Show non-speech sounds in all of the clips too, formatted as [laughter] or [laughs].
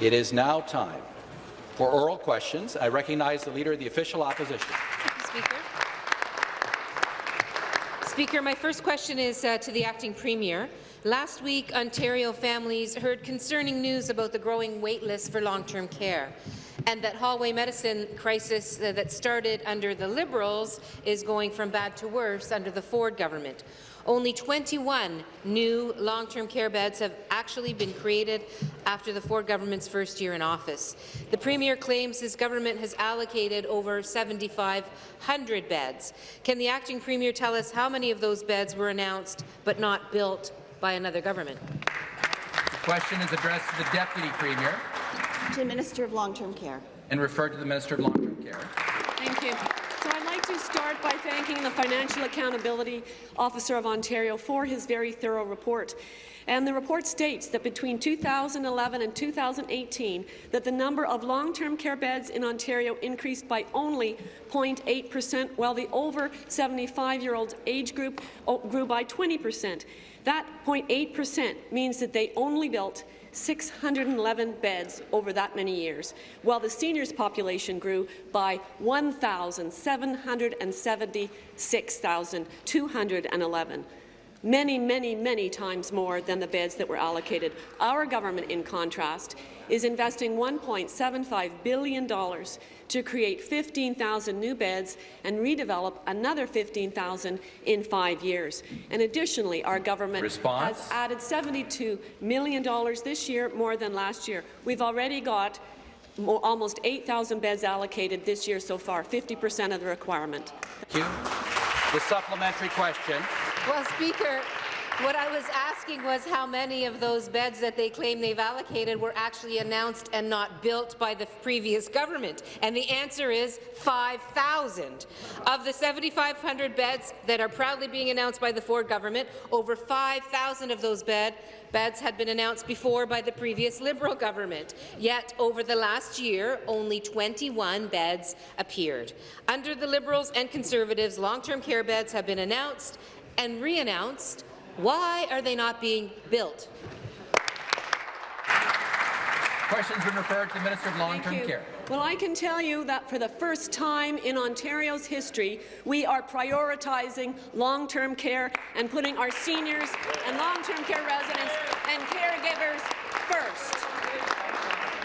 It is now time for oral questions. I recognize the Leader of the Official Opposition. Speaker. Speaker, my first question is uh, to the Acting Premier. Last week, Ontario families heard concerning news about the growing wait list for long-term care and that hallway medicine crisis uh, that started under the Liberals is going from bad to worse under the Ford government. Only 21 new long-term care beds have actually been created after the Ford government's first year in office. The Premier claims his government has allocated over 7,500 beds. Can the acting Premier tell us how many of those beds were announced but not built by another government? The question is addressed to the Deputy Premier. To the Minister of Long-Term Care. And referred to the Minister of Long-Term Care. Thank you. So I'd like to start by thanking the Financial Accountability Officer of Ontario for his very thorough report. And the report states that between 2011 and 2018, that the number of long-term care beds in Ontario increased by only 0.8 percent, while the over 75-year-old age group oh, grew by 20 percent. That 0.8 percent means that they only built 611 beds over that many years, while the seniors population grew by 1,776,211 many, many, many times more than the beds that were allocated. Our government, in contrast, is investing $1.75 billion to create 15,000 new beds and redevelop another 15,000 in five years. And additionally, our government Response? has added $72 million this year, more than last year. We've already got almost 8,000 beds allocated this year so far, 50 percent of the requirement. Thank you. The supplementary question. Well, Speaker, what I was asking was how many of those beds that they claim they've allocated were actually announced and not built by the previous government, and the answer is 5,000. Of the 7,500 beds that are proudly being announced by the Ford government, over 5,000 of those bed, beds had been announced before by the previous Liberal government. Yet, over the last year, only 21 beds appeared. Under the Liberals and Conservatives, long-term care beds have been announced and re-announced why are they not being built? Questions been referred to the Minister of Long-Term Care. Well, I can tell you that for the first time in Ontario's history, we are prioritizing long-term care and putting our seniors and long-term care residents and caregivers first.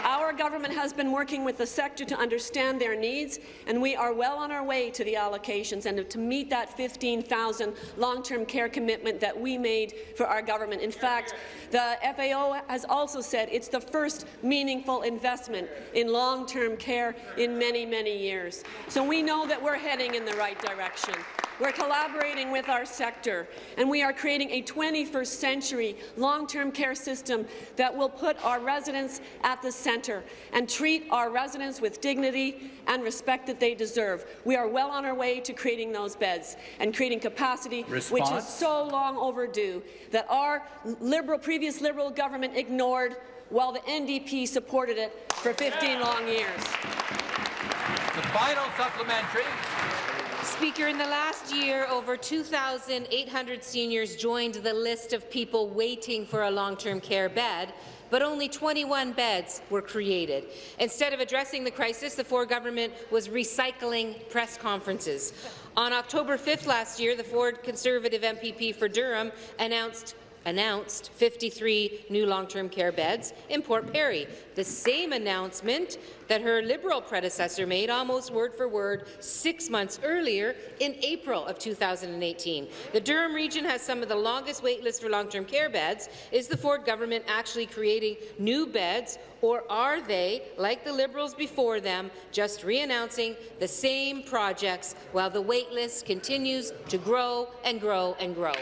Our government has been working with the sector to understand their needs, and we are well on our way to the allocations and to meet that 15,000 long-term care commitment that we made for our government. In fact, the FAO has also said it's the first meaningful investment in long-term care in many, many years. So we know that we're heading in the right direction. We're collaborating with our sector, and we are creating a 21st century long-term care system that will put our residents at the centre and treat our residents with dignity and respect that they deserve. We are well on our way to creating those beds and creating capacity, Response? which is so long overdue, that our liberal, previous Liberal government ignored while the NDP supported it for 15 long years. The final supplementary. Speaker, in the last year, over 2,800 seniors joined the list of people waiting for a long-term care bed, but only 21 beds were created. Instead of addressing the crisis, the Ford government was recycling press conferences. On October 5th last year, the Ford Conservative MPP for Durham announced announced 53 new long-term care beds in Port Perry, the same announcement that her Liberal predecessor made almost word for word six months earlier in April of 2018. The Durham region has some of the longest wait lists for long-term care beds. Is the Ford government actually creating new beds, or are they, like the Liberals before them, just re-announcing the same projects while the wait list continues to grow and grow and grow?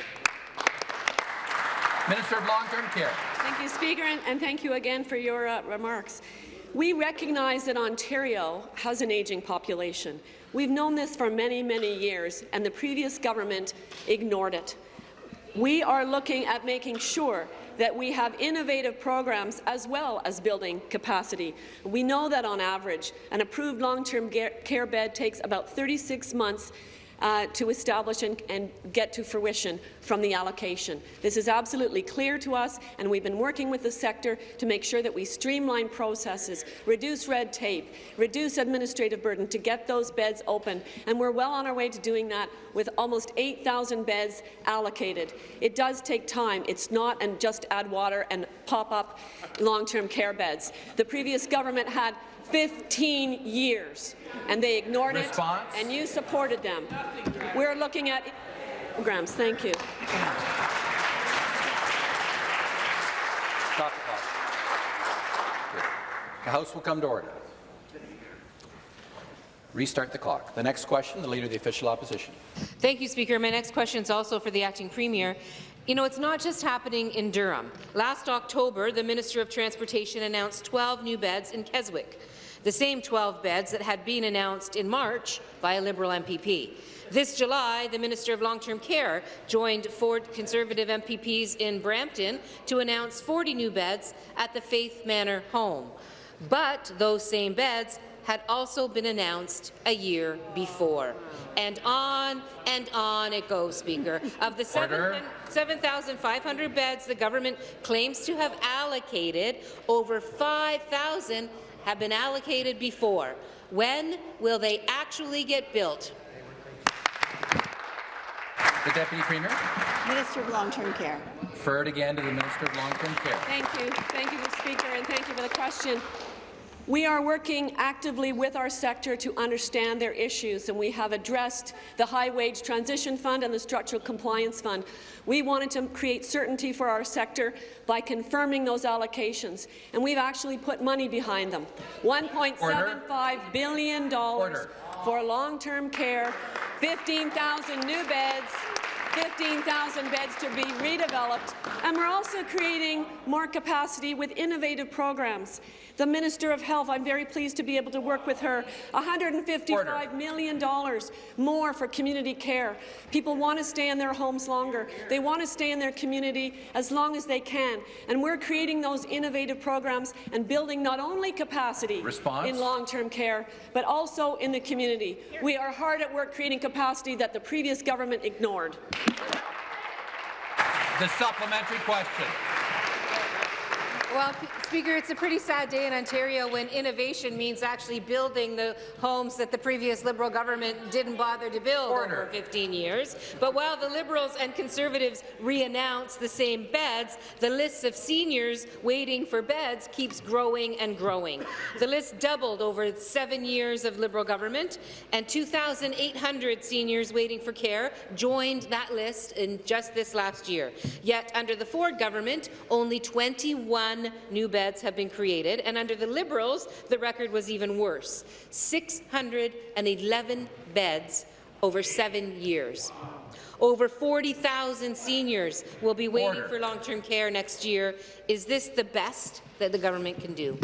Minister of Long-Term Care. Thank you, Speaker, and, thank you again for your uh, remarks. We recognize that Ontario has an ageing population. We've known this for many, many years, and the previous government ignored it. We are looking at making sure that we have innovative programs as well as building capacity. We know that on average, an approved long-term care bed takes about 36 months uh, to establish and, and get to fruition from the allocation. This is absolutely clear to us, and we've been working with the sector to make sure that we streamline processes, reduce red tape, reduce administrative burden to get those beds open, and we're well on our way to doing that with almost 8,000 beds allocated. It does take time. It's not and just add water and pop up long-term care beds. The previous government had 15 years, and they ignored Response? it, and you supported them. We're looking at programs. Thank you. Stop the clock. The House will come to order. Restart the clock. The next question, the Leader of the Official Opposition. Thank you, Speaker. My next question is also for the Acting Premier. You know, it's not just happening in Durham. Last October, the Minister of Transportation announced 12 new beds in Keswick, the same 12 beds that had been announced in March by a Liberal MPP. This July, the Minister of Long-Term Care joined four Conservative MPPs in Brampton to announce 40 new beds at the Faith Manor home. But those same beds had also been announced a year before. And on and on it goes, Speaker. Of the Order. 7,500 beds the government claims to have allocated, over 5,000 have been allocated before. When will they actually get built? The Deputy Premier. Minister of Long-Term Care. Referred again to the Minister of Long-Term Care. Thank you. Thank you, Mr. Speaker, and thank you for the question. We are working actively with our sector to understand their issues, and we have addressed the High Wage Transition Fund and the Structural Compliance Fund. We wanted to create certainty for our sector by confirming those allocations, and we've actually put money behind them. $1.75 billion Order. for long-term care, 15,000 new beds, 15,000 beds to be redeveloped, and we're also creating more capacity with innovative programs. The Minister of Health, I'm very pleased to be able to work with her, $155 Order. million dollars more for community care. People want to stay in their homes longer. They want to stay in their community as long as they can, and we're creating those innovative programs and building not only capacity Response? in long-term care, but also in the community. We are hard at work creating capacity that the previous government ignored. The supplementary question. Well, Speaker, it's a pretty sad day in Ontario when innovation means actually building the homes that the previous Liberal government didn't bother to build Order. over 15 years. But while the Liberals and Conservatives re-announce the same beds, the list of seniors waiting for beds keeps growing and growing. The list doubled over seven years of Liberal government, and 2,800 seniors waiting for care joined that list in just this last year. Yet, under the Ford government, only 21 new beds have been created, and under the Liberals, the record was even worse, 611 beds over seven years. Over 40,000 seniors will be waiting Order. for long-term care next year. Is this the best that the government can do?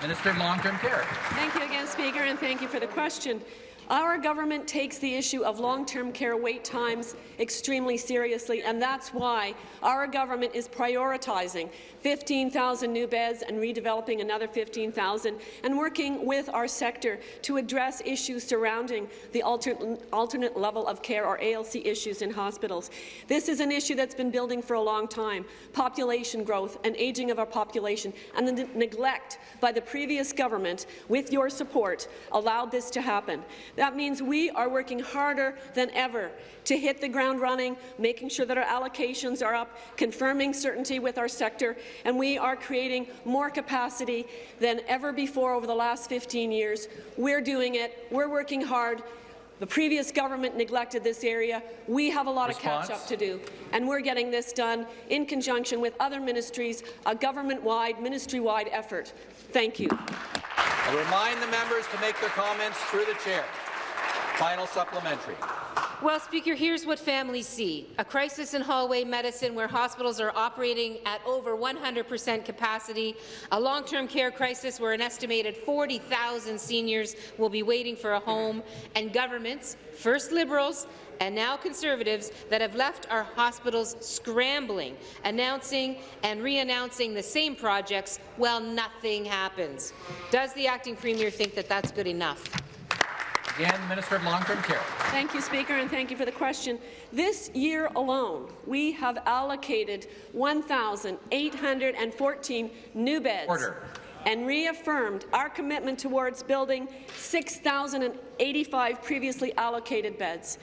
Minister of Long-Term Care. Thank you again, Speaker, and thank you for the question. Our government takes the issue of long-term care wait times extremely seriously, and that's why our government is prioritizing 15,000 new beds and redeveloping another 15,000, and working with our sector to address issues surrounding the alter alternate level of care, or ALC issues in hospitals. This is an issue that's been building for a long time, population growth and aging of our population, and the neglect by the previous government, with your support, allowed this to happen. That means we are working harder than ever to hit the ground running, making sure that our allocations are up, confirming certainty with our sector, and we are creating more capacity than ever before over the last 15 years. We're doing it. We're working hard. The previous government neglected this area. We have a lot Response? of catch-up to do, and we're getting this done in conjunction with other ministries, a government-wide, ministry-wide effort. Thank you. I remind the members to make their comments through the chair. Final supplementary. Well, Speaker, here's what families see. A crisis in hallway medicine where hospitals are operating at over 100% capacity, a long-term care crisis where an estimated 40,000 seniors will be waiting for a home, and governments, first Liberals and now Conservatives, that have left our hospitals scrambling, announcing and re-announcing the same projects while nothing happens. Does the Acting Premier think that that's good enough? Again, the Minister of Long-Term Care. Thank you, Speaker, and thank you for the question. This year alone, we have allocated 1,814 new beds Order. And reaffirmed our commitment towards building 6,085 previously allocated beds.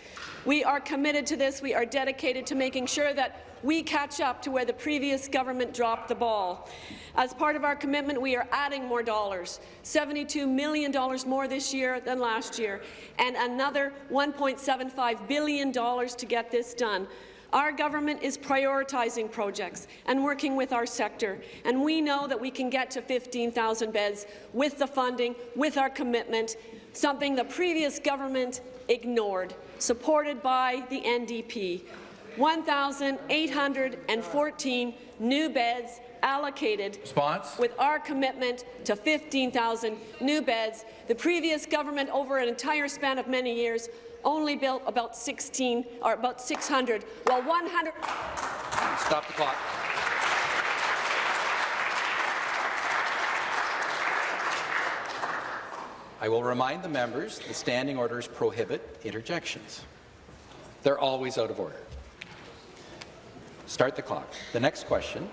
We are committed to this. We are dedicated to making sure that we catch up to where the previous government dropped the ball. As part of our commitment, we are adding more dollars, $72 million more this year than last year, and another $1.75 billion to get this done. Our government is prioritizing projects and working with our sector, and we know that we can get to 15,000 beds with the funding, with our commitment, something the previous government ignored, supported by the NDP. 1,814 new beds allocated Response. with our commitment to 15,000 new beds. The previous government, over an entire span of many years, only built about 16 or about 600, while 100. Stop the clock. I will remind the members that standing orders prohibit interjections. They're always out of order. Start the clock. The next question,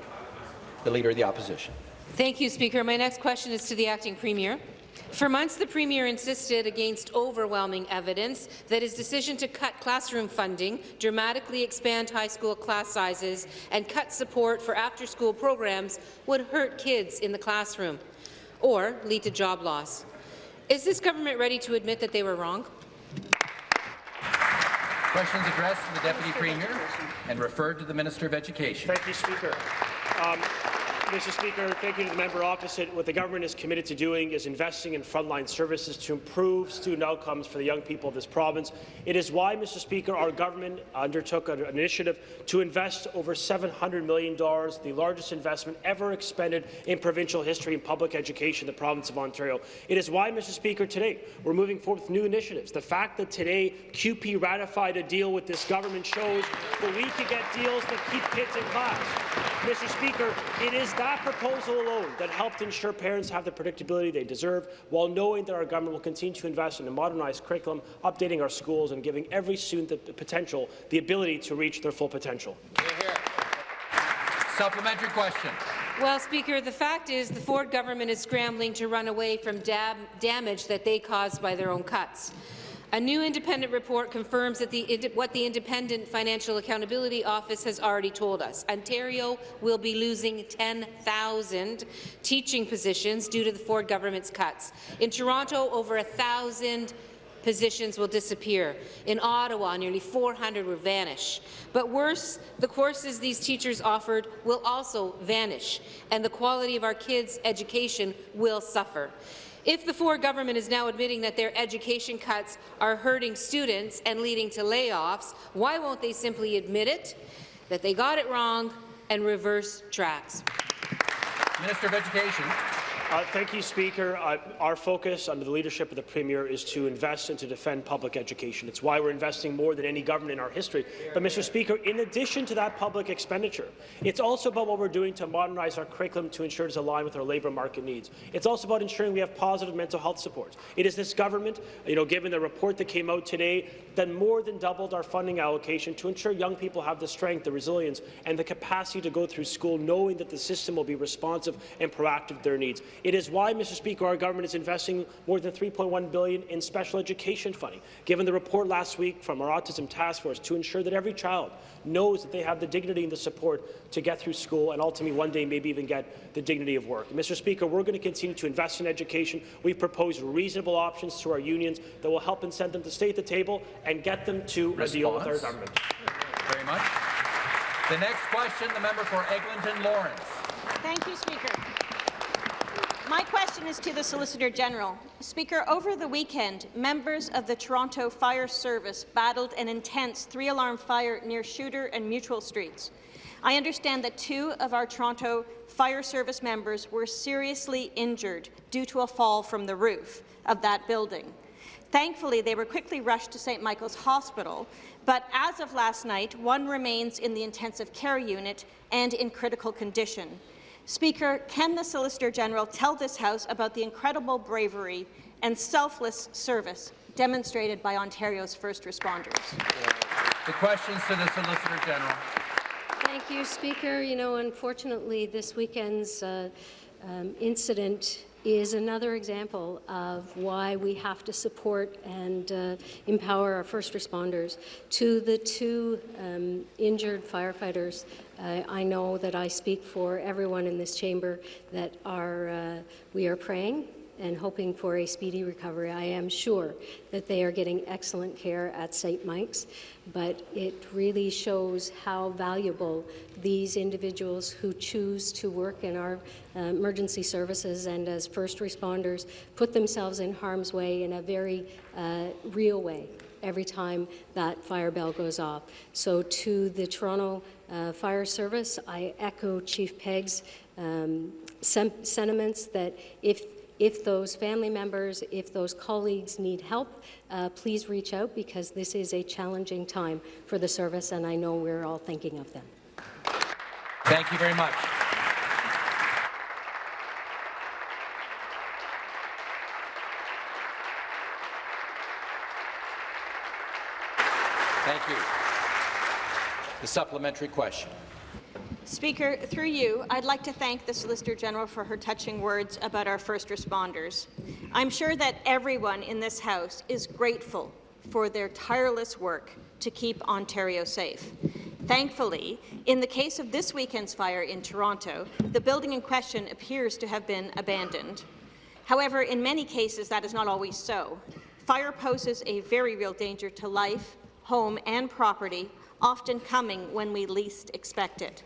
the Leader of the Opposition. Thank you, Speaker. My next question is to the Acting Premier. For months, the Premier insisted against overwhelming evidence that his decision to cut classroom funding, dramatically expand high school class sizes, and cut support for after-school programs would hurt kids in the classroom or lead to job loss. Is this government ready to admit that they were wrong? Questions addressed to the Deputy Premier and referred to the Minister of Education. Thank you, Speaker. Um, Mr. Speaker, thank you to the member opposite. What the government is committed to doing is investing in frontline services to improve student outcomes for the young people of this province. It is why, Mr. Speaker, our government undertook an initiative to invest over $700 million, the largest investment ever expended in provincial history in public education in the province of Ontario. It is why, Mr. Speaker, today we're moving forward with new initiatives. The fact that today CUPE ratified a deal with this government shows that we can get deals that keep kids in class. Mr. Speaker, it is that proposal alone that helped ensure parents have the predictability they deserve, while knowing that our government will continue to invest in a modernized curriculum, updating our schools, and giving every student the potential, the ability to reach their full potential. Supplementary question. Well, Speaker, the fact is the Ford government is scrambling to run away from dam damage that they caused by their own cuts. A new independent report confirms the, what the Independent Financial Accountability Office has already told us. Ontario will be losing 10,000 teaching positions due to the Ford government's cuts. In Toronto, over 1,000 positions will disappear. In Ottawa, nearly 400 will vanish. But worse, the courses these teachers offered will also vanish, and the quality of our kids' education will suffer. If the Ford government is now admitting that their education cuts are hurting students and leading to layoffs, why won't they simply admit it, that they got it wrong, and reverse tracks? Minister of Education. Uh, thank you, Speaker. Uh, our focus under the leadership of the Premier is to invest and to defend public education. It's why we're investing more than any government in our history. But, Mr. Speaker, in addition to that public expenditure, it's also about what we're doing to modernize our curriculum to ensure it's aligned with our labour market needs. It's also about ensuring we have positive mental health support. It is this government, you know, given the report that came out today, that more than doubled our funding allocation to ensure young people have the strength, the resilience, and the capacity to go through school knowing that the system will be responsive and proactive to their needs. It is why, Mr. Speaker, our government is investing more than 3.1 billion in special education funding, given the report last week from our Autism Task Force to ensure that every child knows that they have the dignity and the support to get through school and ultimately one day maybe even get the dignity of work. Mr. Speaker, we're going to continue to invest in education. We've proposed reasonable options to our unions that will help incent them to stay at the table and get them to a deal with our Response. government. Very much. The next question, the member for Eglinton Lawrence. Thank you, Speaker. My question is to the Solicitor General. Speaker, over the weekend, members of the Toronto Fire Service battled an intense three-alarm fire near Shuter and Mutual Streets. I understand that two of our Toronto Fire Service members were seriously injured due to a fall from the roof of that building. Thankfully, they were quickly rushed to St. Michael's Hospital, but as of last night, one remains in the intensive care unit and in critical condition. Speaker, can the Solicitor General tell this House about the incredible bravery and selfless service demonstrated by Ontario's first responders? The questions to the Solicitor General. Thank you, Speaker. You know, unfortunately, this weekend's uh, um, incident is another example of why we have to support and uh, empower our first responders. To the two um, injured firefighters, uh, I know that I speak for everyone in this chamber that are, uh, we are praying and hoping for a speedy recovery. I am sure that they are getting excellent care at St. Mike's, but it really shows how valuable these individuals who choose to work in our uh, emergency services and as first responders put themselves in harm's way in a very uh, real way every time that fire bell goes off. So to the Toronto uh, Fire Service, I echo Chief Pegg's um, sentiments that if if those family members, if those colleagues need help, uh, please reach out because this is a challenging time for the service and I know we're all thinking of them. Thank you very much. Thank you. The supplementary question. Speaker, through you, I'd like to thank the Solicitor General for her touching words about our first responders. I'm sure that everyone in this House is grateful for their tireless work to keep Ontario safe. Thankfully, in the case of this weekend's fire in Toronto, the building in question appears to have been abandoned. However, in many cases, that is not always so. Fire poses a very real danger to life, home and property, often coming when we least expect it.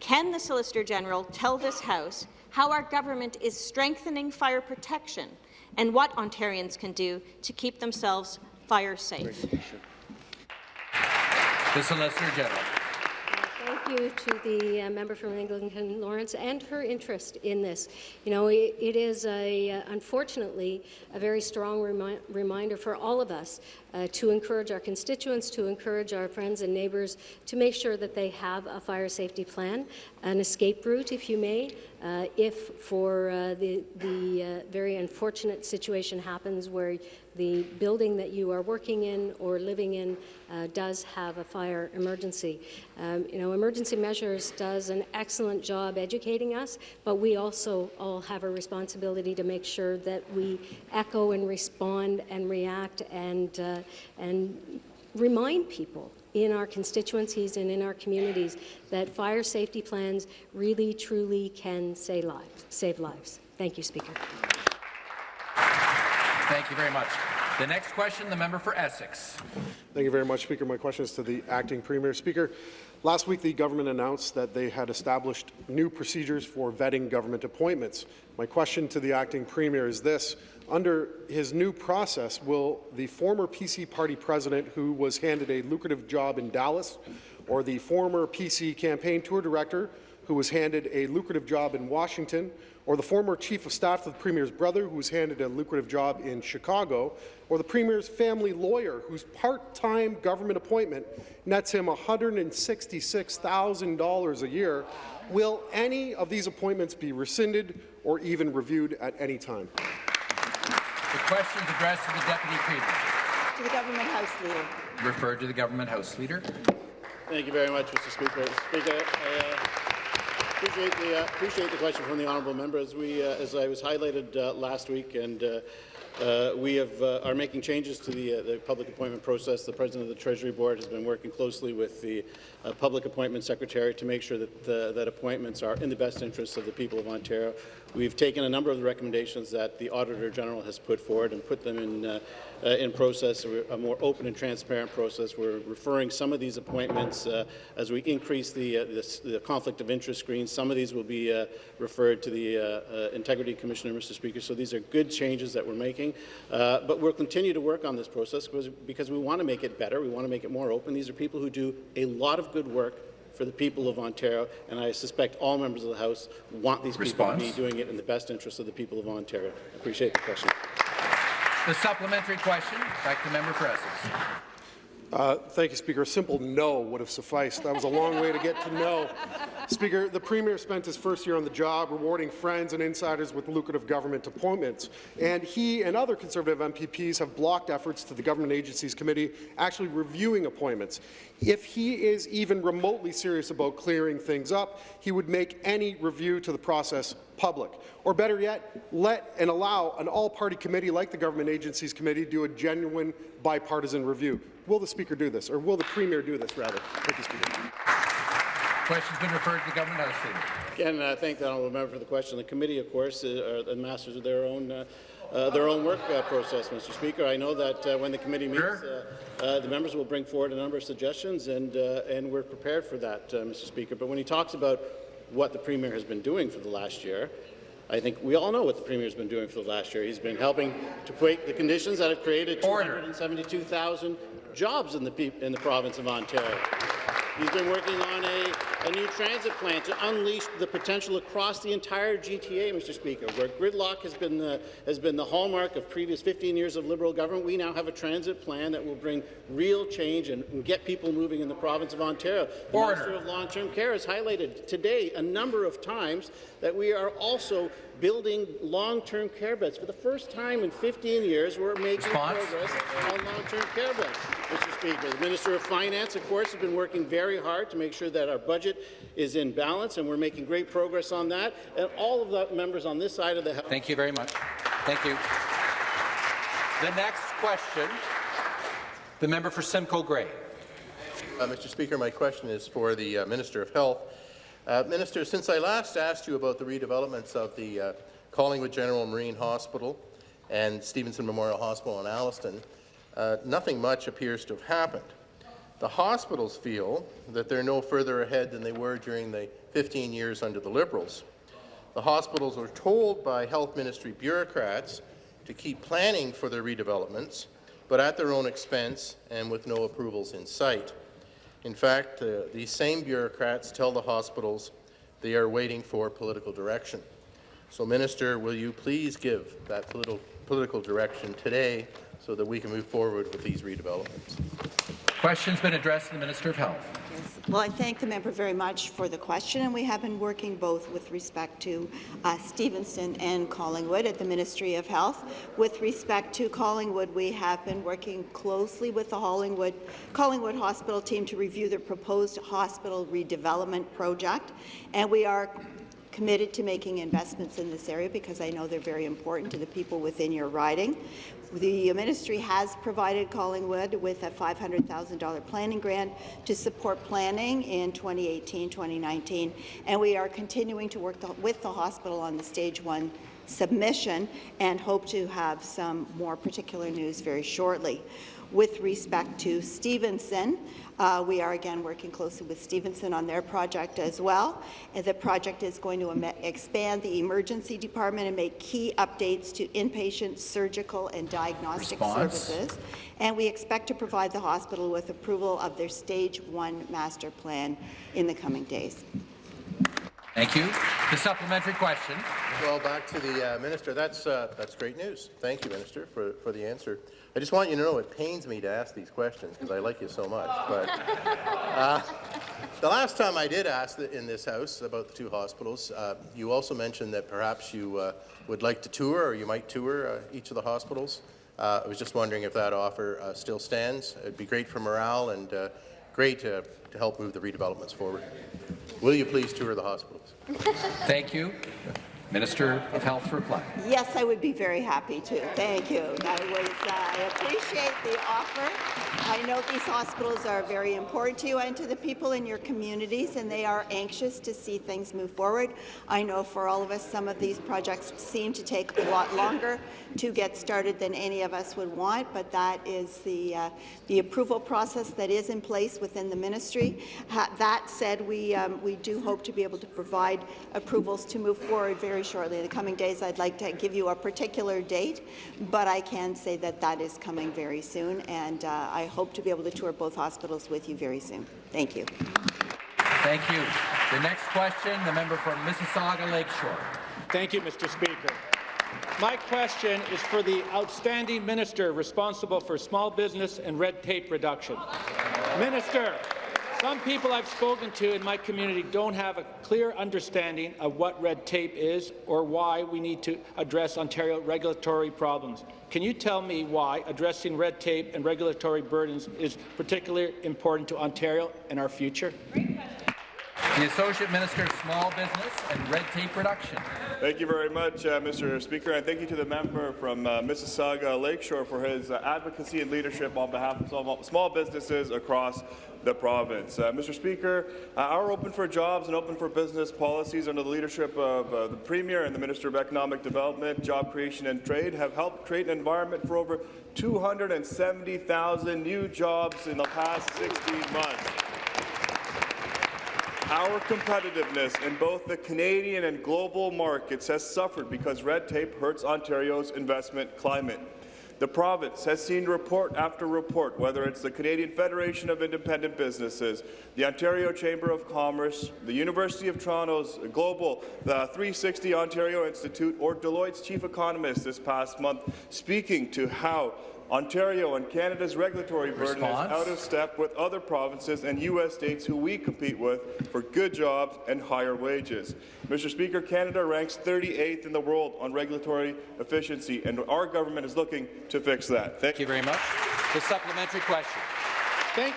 Can the Solicitor General tell this House how our government is strengthening fire protection and what Ontarians can do to keep themselves fire safe? The Solicitor General. Thank you to the uh, member from Eglinton Lawrence and her interest in this. You know, it, it is a, uh, unfortunately a very strong remi reminder for all of us uh, to encourage our constituents, to encourage our friends and neighbours to make sure that they have a fire safety plan, an escape route, if you may, uh, if for uh, the, the uh, very unfortunate situation happens where the building that you are working in or living in uh, does have a fire emergency. Um, you know, emergency measures does an excellent job educating us, but we also all have a responsibility to make sure that we echo and respond and react and uh, and remind people in our constituencies and in our communities that fire safety plans really, truly can save lives. Save lives. Thank you, Speaker. Thank you very much. The next question, the member for Essex. Thank you very much, Speaker. My question is to the acting premier. Speaker, last week the government announced that they had established new procedures for vetting government appointments. My question to the acting premier is this. Under his new process, will the former PC party president who was handed a lucrative job in Dallas or the former PC campaign tour director who was handed a lucrative job in Washington, or the former chief of staff to the Premier's brother who was handed a lucrative job in Chicago, or the Premier's family lawyer whose part-time government appointment nets him $166,000 a year, will any of these appointments be rescinded or even reviewed at any time? The question is addressed to the Deputy Premier. To the Government House Leader. Referred to the Government House Leader. Thank you very much, Mr. Speaker. Speaker, I uh, appreciate the uh, appreciate the question from the honourable member. As we, uh, as I was highlighted uh, last week, and uh, uh, we have, uh, are making changes to the, the public appointment process. The President of the Treasury Board has been working closely with the Public Appointment Secretary to make sure that, that appointments are in the best interests of the people of Ontario. We've taken a number of the recommendations that the Auditor General has put forward and put them in, uh, uh, in process, a more open and transparent process. We're referring some of these appointments uh, as we increase the, uh, the, the, conflict of interest screen. Some of these will be uh, referred to the uh, Integrity Commissioner, Mr. Speaker. So these are good changes that we're making. but we'll continue to work on this process because, because we want to make it better. We want to make it more open. These are people who do a lot of good work for the people of Ontario, and I suspect all members of the House want these Response. people to be doing it in the best interest of the people of Ontario. I appreciate the question. The supplementary question, back to the member for Essex. Uh, thank you, Speaker. A simple no would have sufficed. That was a long way to get to no. Speaker, the Premier spent his first year on the job rewarding friends and insiders with lucrative government appointments, and he and other Conservative MPPs have blocked efforts to the Government Agencies Committee actually reviewing appointments. If he is even remotely serious about clearing things up, he would make any review to the process public. Or better yet, let and allow an all-party committee like the Government Agencies Committee do a genuine bipartisan review. Will the Speaker do this, or will the Premier do this, rather? Thank you, Speaker. Question's been referred to the Government House Leader. Again, uh, thank the honourable member for the question. The committee, of course, uh, are the masters of their own uh, uh, their own work uh, process, Mr. Speaker. I know that uh, when the committee meets, Sure. uh, uh, the members will bring forward a number of suggestions, and uh, and we're prepared for that, uh, Mr. Speaker. But when he talks about what the premier has been doing for the last year, I think we all know what the premier has been doing for the last year. He's been helping to create the conditions that have created Order. 272,000 jobs in the in the province of Ontario. He's been working on a, a new transit plan to unleash the potential across the entire GTA, Mr. Speaker. Where gridlock has been the, has been the hallmark of previous 15 years of Liberal government, we now have a transit plan that will bring real change and, and get people moving in the province of Ontario. The Order. Minister of Long-Term Care has highlighted today a number of times that we are also building long-term care beds. For the first time in 15 years, we're making Response? progress on long-term care beds, Mr. Speaker. The Minister of Finance, of course, has been working very hard to make sure that our budget is in balance, and we're making great progress on that. And all of the members on this side of the House Thank you very much. Thank you. The next question, the member for Simcoe Grey. Uh, Mr. Speaker, my question is for the uh, Minister of Health. Uh, Minister, since I last asked you about the redevelopments of the uh, Collingwood General Marine Hospital and Stevenson Memorial Hospital in Alliston, uh, nothing much appears to have happened. The hospitals feel that they're no further ahead than they were during the 15 years under the Liberals. The hospitals are told by health ministry bureaucrats to keep planning for their redevelopments, but at their own expense and with no approvals in sight. In fact, uh, these same bureaucrats tell the hospitals they are waiting for political direction. So, Minister, will you please give that political, political direction today so that we can move forward with these redevelopments? Question's been addressed to the Minister of Health. Well, I thank the member very much for the question, and we have been working both with respect to uh, Stevenson and Collingwood at the Ministry of Health. With respect to Collingwood, we have been working closely with the Collingwood, Collingwood Hospital team to review the proposed hospital redevelopment project, and we are committed to making investments in this area because I know they're very important to the people within your riding. The ministry has provided Collingwood with a $500,000 planning grant to support planning in 2018-2019, and we are continuing to work the, with the hospital on the stage one submission and hope to have some more particular news very shortly. With respect to Stevenson, uh, we are again working closely with Stevenson on their project as well. And the project is going to expand the emergency department and make key updates to inpatient, surgical, and diagnostic Response. services. And we expect to provide the hospital with approval of their Stage 1 master plan in the coming days. Thank you. The supplementary question. Well, back to the uh, minister. That's uh, that's great news. Thank you, minister, for for the answer. I just want you to know it pains me to ask these questions because I like you so much. But uh, the last time I did ask in this house about the two hospitals, uh, you also mentioned that perhaps you uh, would like to tour, or you might tour uh, each of the hospitals. Uh, I was just wondering if that offer uh, still stands. It'd be great for morale and great to help move the redevelopments forward. Will you please tour the hospitals? Thank you. Minister of Health reply. Yes, I would be very happy to. Thank you. That was, uh, I appreciate the offer. I know these hospitals are very important to you and to the people in your communities, and they are anxious to see things move forward. I know for all of us, some of these projects seem to take a lot longer to get started than any of us would want, but that is the, uh, the approval process that is in place within the ministry. Ha that said, we, um, we do hope to be able to provide approvals to move forward very shortly. In the coming days, I'd like to give you a particular date, but I can say that that is coming very soon, and uh, I hope to be able to tour both hospitals with you very soon. Thank you. Thank you. The next question, the member from Mississauga Lakeshore. Thank you, Mr. Speaker. My question is for the outstanding minister responsible for small business and red tape reduction. Minister, some people I've spoken to in my community don't have a clear understanding of what red tape is or why we need to address Ontario regulatory problems. Can you tell me why addressing red tape and regulatory burdens is particularly important to Ontario and our future? The Associate Minister of Small Business and Red Tape Reduction. Thank you very much, uh, Mr. Speaker, and thank you to the member from uh, Mississauga Lakeshore for his uh, advocacy and leadership on behalf of small, small businesses across the province. Uh, Mr. Speaker, uh, our Open for Jobs and Open for Business policies under the leadership of uh, the Premier and the Minister of Economic Development, Job Creation and Trade have helped create an environment for over 270,000 new jobs in the past 16 months. Our competitiveness in both the Canadian and global markets has suffered because red tape hurts Ontario's investment climate. The province has seen report after report, whether it's the Canadian Federation of Independent Businesses, the Ontario Chamber of Commerce, the University of Toronto's Global the 360 Ontario Institute, or Deloitte's chief economist this past month, speaking to how Ontario and Canada's regulatory burden Response? is out of step with other provinces and U.S. states who we compete with for good jobs and higher wages. Mr. Speaker, Canada ranks 38th in the world on regulatory efficiency, and our government is looking to fix that. Thank you very much. The supplementary question. Thank,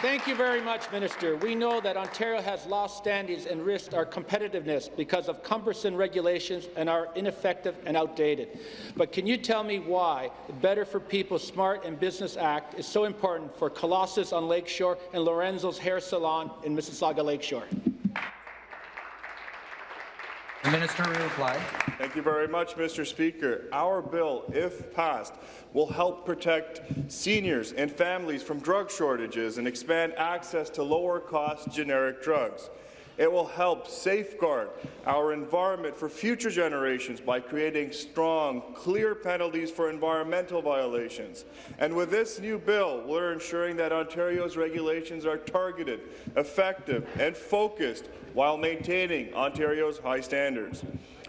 thank you very much, Minister. We know that Ontario has lost standings and risked our competitiveness because of cumbersome regulations and are ineffective and outdated. But can you tell me why the Better for People Smart and Business Act is so important for Colossus on Lakeshore and Lorenzo's Hair Salon in Mississauga Lakeshore? The Minister will reply. Thank you very much, Mr. Speaker. Our bill, if passed, will help protect seniors and families from drug shortages and expand access to lower-cost generic drugs. It will help safeguard our environment for future generations by creating strong, clear penalties for environmental violations. And with this new bill, we're ensuring that Ontario's regulations are targeted, effective, and focused while maintaining Ontario's high standards.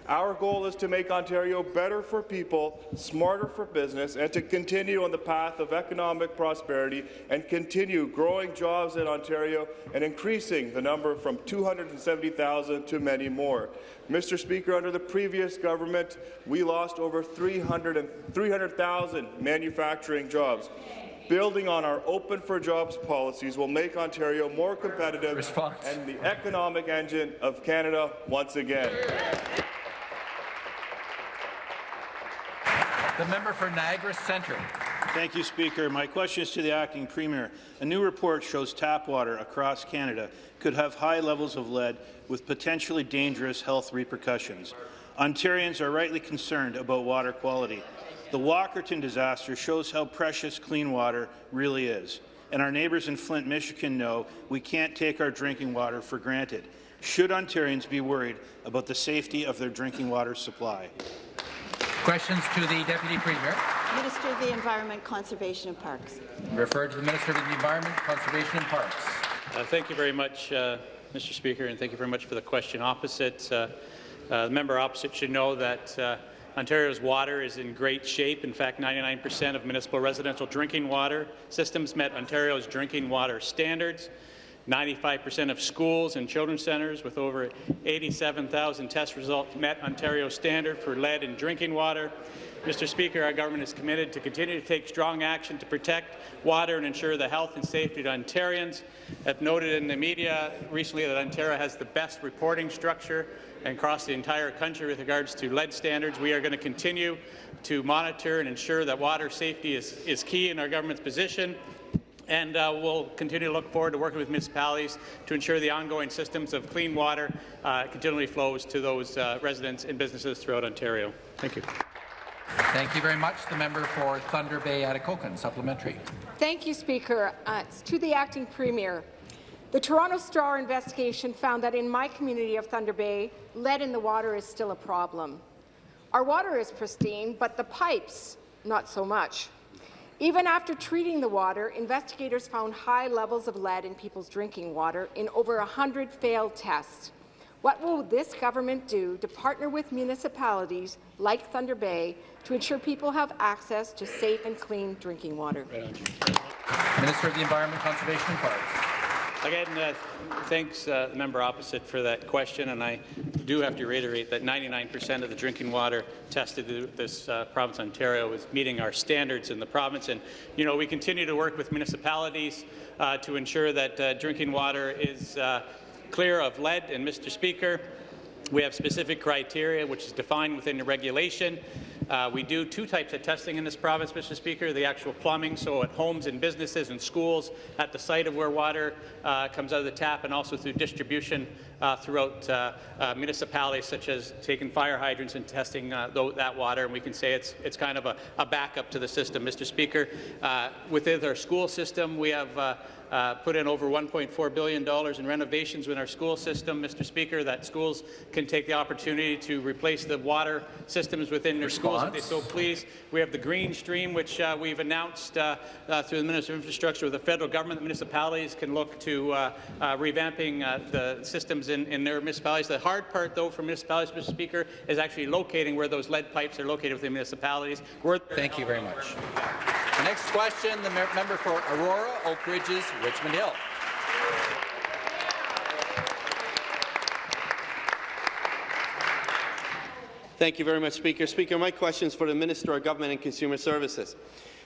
Our goal is to make Ontario better for people, smarter for business, and to continue on the path of economic prosperity and continue growing jobs in Ontario and increasing the number from 270,000 to many more. Mr. Speaker, under the previous government, we lost over 300,000 300, manufacturing jobs. Building on our Open for Jobs policies will make Ontario more competitive Response. and the economic engine of Canada once again. The member for Niagara Centre. Thank you, Speaker. My question is to the acting premier. A new report shows tap water across Canada could have high levels of lead with potentially dangerous health repercussions. Ontarians are rightly concerned about water quality. The Walkerton disaster shows how precious clean water really is, and our neighbours in Flint, Michigan know we can't take our drinking water for granted. Should Ontarians be worried about the safety of their drinking water supply? Questions to the Deputy Premier. Minister of the Environment, Conservation and Parks. Referred to the Minister of the Environment, Conservation and Parks. Uh, thank you very much, uh, Mr. Speaker, and thank you very much for the question opposite. Uh, uh, the member opposite should know that uh, Ontario's water is in great shape. In fact, 99% of municipal residential drinking water systems met Ontario's drinking water standards. 95% of schools and children's centres with over 87,000 test results met Ontario's standard for lead in drinking water. Mr. Speaker, our government is committed to continue to take strong action to protect water and ensure the health and safety of Ontarians. I've noted in the media recently that Ontario has the best reporting structure across the entire country with regards to lead standards. We are going to continue to monitor and ensure that water safety is, is key in our government's position and uh, we'll continue to look forward to working with municipalities to ensure the ongoing systems of clean water uh, continually flows to those uh, residents and businesses throughout Ontario. Thank you. Thank you very much. The member for Thunder Bay Atikokan, supplementary. Thank you, Speaker. Uh, it's to the acting premier. The Toronto Star investigation found that in my community of Thunder Bay, lead in the water is still a problem. Our water is pristine, but the pipes, not so much. Even after treating the water, investigators found high levels of lead in people's drinking water in over 100 failed tests. What will this government do to partner with municipalities like Thunder Bay to ensure people have access to safe and clean drinking water? Minister of the Environment, Conservation and Parks. Again, uh, thanks, uh, the member opposite, for that question, and I do have to reiterate that 99% of the drinking water tested in this uh, province, Ontario, is meeting our standards in the province. And you know, we continue to work with municipalities uh, to ensure that uh, drinking water is uh, clear of lead. And Mr. Speaker, we have specific criteria which is defined within the regulation. Uh, we do two types of testing in this province, Mr. Speaker, the actual plumbing, so at homes and businesses and schools, at the site of where water uh, comes out of the tap, and also through distribution throughout uh, uh, municipalities, such as taking fire hydrants and testing uh, that water, and we can say it's, it's kind of a, a backup to the system. Mr. Speaker, within our school system, we have uh, put in over $1.4 billion in renovations in our school system, Mr. Speaker, that schools can take the opportunity to replace the water systems within their Response. schools if they so please. We have the Green Stream, which uh, we've announced uh, uh through the Minister of Infrastructure with the federal government. The municipalities can look to uh, uh, revamping the systems in, in their municipalities. The hard part, though, for municipalities, Mr. Speaker, is actually locating where those lead pipes are located within municipalities. Thank you very much. The next question, the member for Aurora, Oak Ridges, Richmond Hill. Thank you very much, Speaker. Speaker, my question is for the Minister of Government and Consumer Services.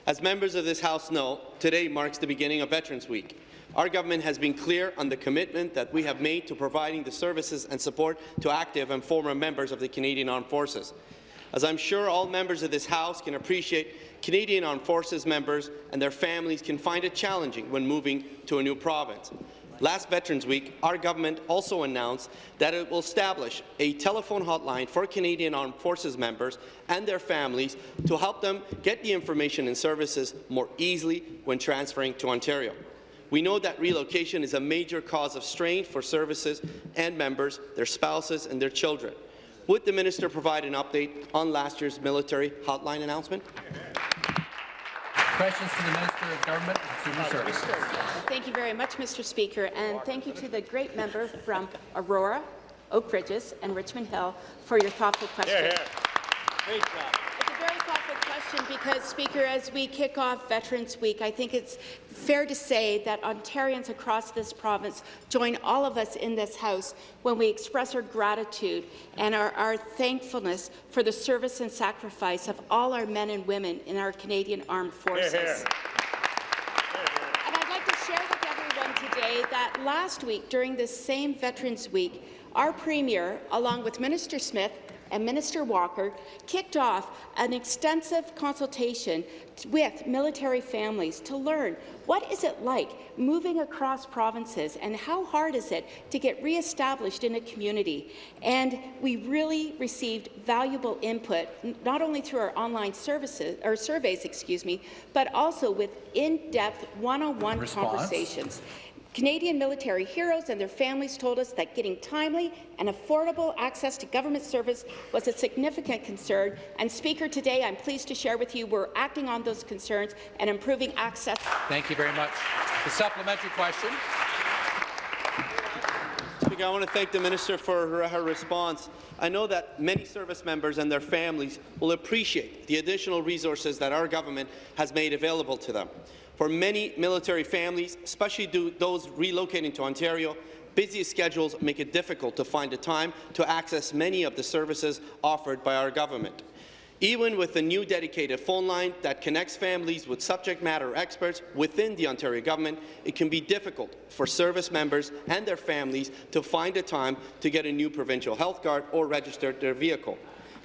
As members of this House know, today marks the beginning of Veterans Week. Our government has been clear on the commitment that we have made to providing the services and support to active and former members of the Canadian Armed Forces. As I'm sure all members of this House can appreciate, Canadian Armed Forces members and their families can find it challenging when moving to a new province. Last Veterans Week, our government also announced that it will establish a telephone hotline for Canadian Armed Forces members and their families to help them get the information and services more easily when transferring to Ontario. We know that relocation is a major cause of strain for services and members, their spouses and their children. Would the minister provide an update on last year's military hotline announcement? Questions to the Minister of Government and Consumer Services. Thank you very much, Mr. Speaker, and thank you to the great member from Aurora, Oak Ridges, and Richmond Hill for your thoughtful question. Hear, hear. Great job question because, Speaker, as we kick off Veterans Week, I think it's fair to say that Ontarians across this province join all of us in this House when we express our gratitude and our, our thankfulness for the service and sacrifice of all our men and women in our Canadian Armed Forces. Hear, hear. And I'd like to share with everyone today that last week, during this same Veterans Week, our Premier, along with Minister Smith, and Minister Walker kicked off an extensive consultation with military families to learn what is it like moving across provinces and how hard is it to get re-established in a community. And we really received valuable input, not only through our online services or surveys, excuse me, but also with in-depth one-on-one conversations. Canadian military heroes and their families told us that getting timely and affordable access to government service was a significant concern. And Speaker, today I'm pleased to share with you we're acting on those concerns and improving access. Thank you very much. The supplementary question. Speaker, I want to thank the minister for her, her, response. I know that many service members and their families will appreciate the additional resources that our government has made available to them. For many military families, especially those relocating to Ontario, busy schedules make it difficult to find the time to access many of the services offered by our government. Even with the new dedicated phone line that connects families with subject matter experts within the Ontario government, it can be difficult for service members and their families to find a time to get a new provincial health card or register their vehicle.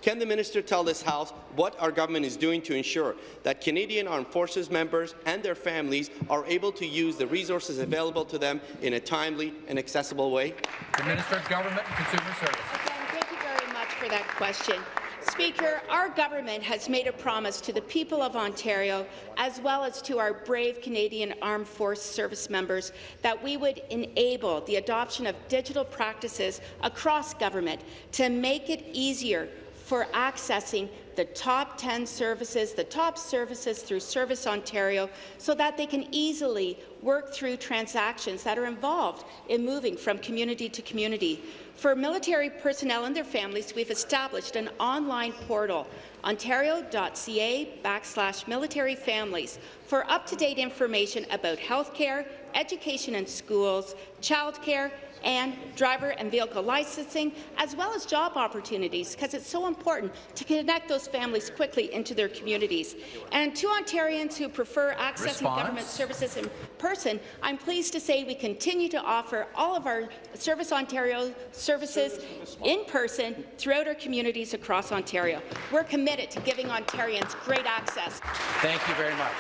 Can the minister tell this House what our government is doing to ensure that Canadian Armed Forces members and their families are able to use the resources available to them in a timely and accessible way? The Minister of Government and Consumer Services. Again, thank you very much for that question. Speaker, our government has made a promise to the people of Ontario, as well as to our brave Canadian Armed Force service members, that we would enable the adoption of digital practices across government to make it easier for accessing the top 10 services, the top services through Service Ontario, so that they can easily work through transactions that are involved in moving from community to community. For military personnel and their families, we've established an online portal, ontario.ca backslash military families, for up-to-date information about health care, education in schools, childcare, and driver and vehicle licensing, as well as job opportunities, because it's so important to connect those families quickly into their communities. And to Ontarians who prefer accessing Response? government services in person, I'm pleased to say we continue to offer all of our Service Ontario services in person throughout our communities across Ontario. We're committed to giving Ontarians great access. Thank you very much.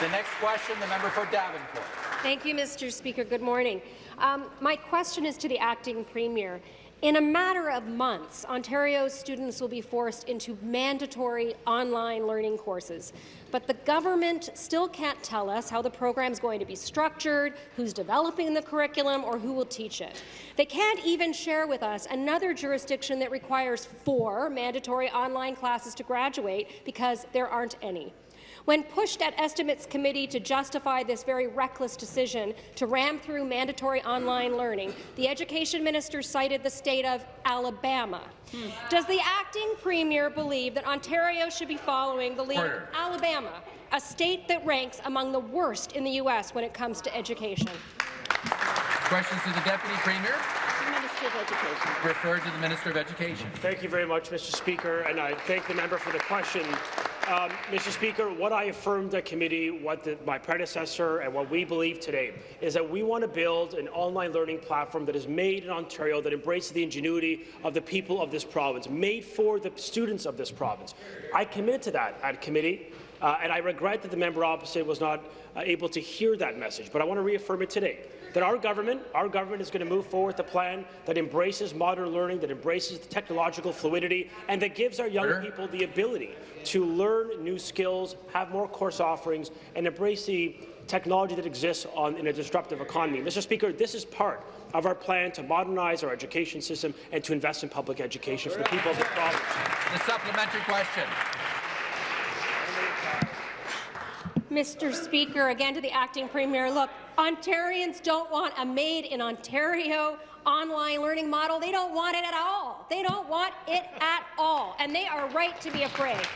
The next question, the member for Davenport. Thank you, Mr. Speaker. Good morning. Um, my question is to the acting premier. In a matter of months, Ontario's students will be forced into mandatory online learning courses. But the government still can't tell us how the program is going to be structured, who's developing the curriculum, or who will teach it. They can't even share with us another jurisdiction that requires four mandatory online classes to graduate because there aren't any. When pushed at Estimates Committee to justify this very reckless decision to ram through mandatory online learning, the Education Minister cited the state of Alabama. Does the acting premier believe that Ontario should be following the lead Order. of Alabama, a state that ranks among the worst in the U.S. when it comes to education? Questions to the Deputy Premier? Minister of Education. Referred to the Minister of Education. Thank you very much, Mr. Speaker, and I thank the member for the question. Um, Mr. Speaker, what I affirmed at committee, what the, my predecessor and what we believe today is that we want to build an online learning platform that is made in Ontario, that embraces the ingenuity of the people of this province, made for the students of this province. I committed to that at committee, uh, and I regret that the member opposite was not uh, able to hear that message, but I want to reaffirm it today that our government, our government is going to move forward with a plan that embraces modern learning, that embraces the technological fluidity, and that gives our young people the ability to learn new skills, have more course offerings, and embrace the technology that exists on, in a disruptive economy. Mr. Speaker, this is part of our plan to modernize our education system and to invest in public education for the people of this province. The supplementary question. Mr. Speaker, again to the acting premier, look, Ontarians don't want a made in Ontario online learning model. They don't want it at all. They don't want it at all, and they are right to be afraid.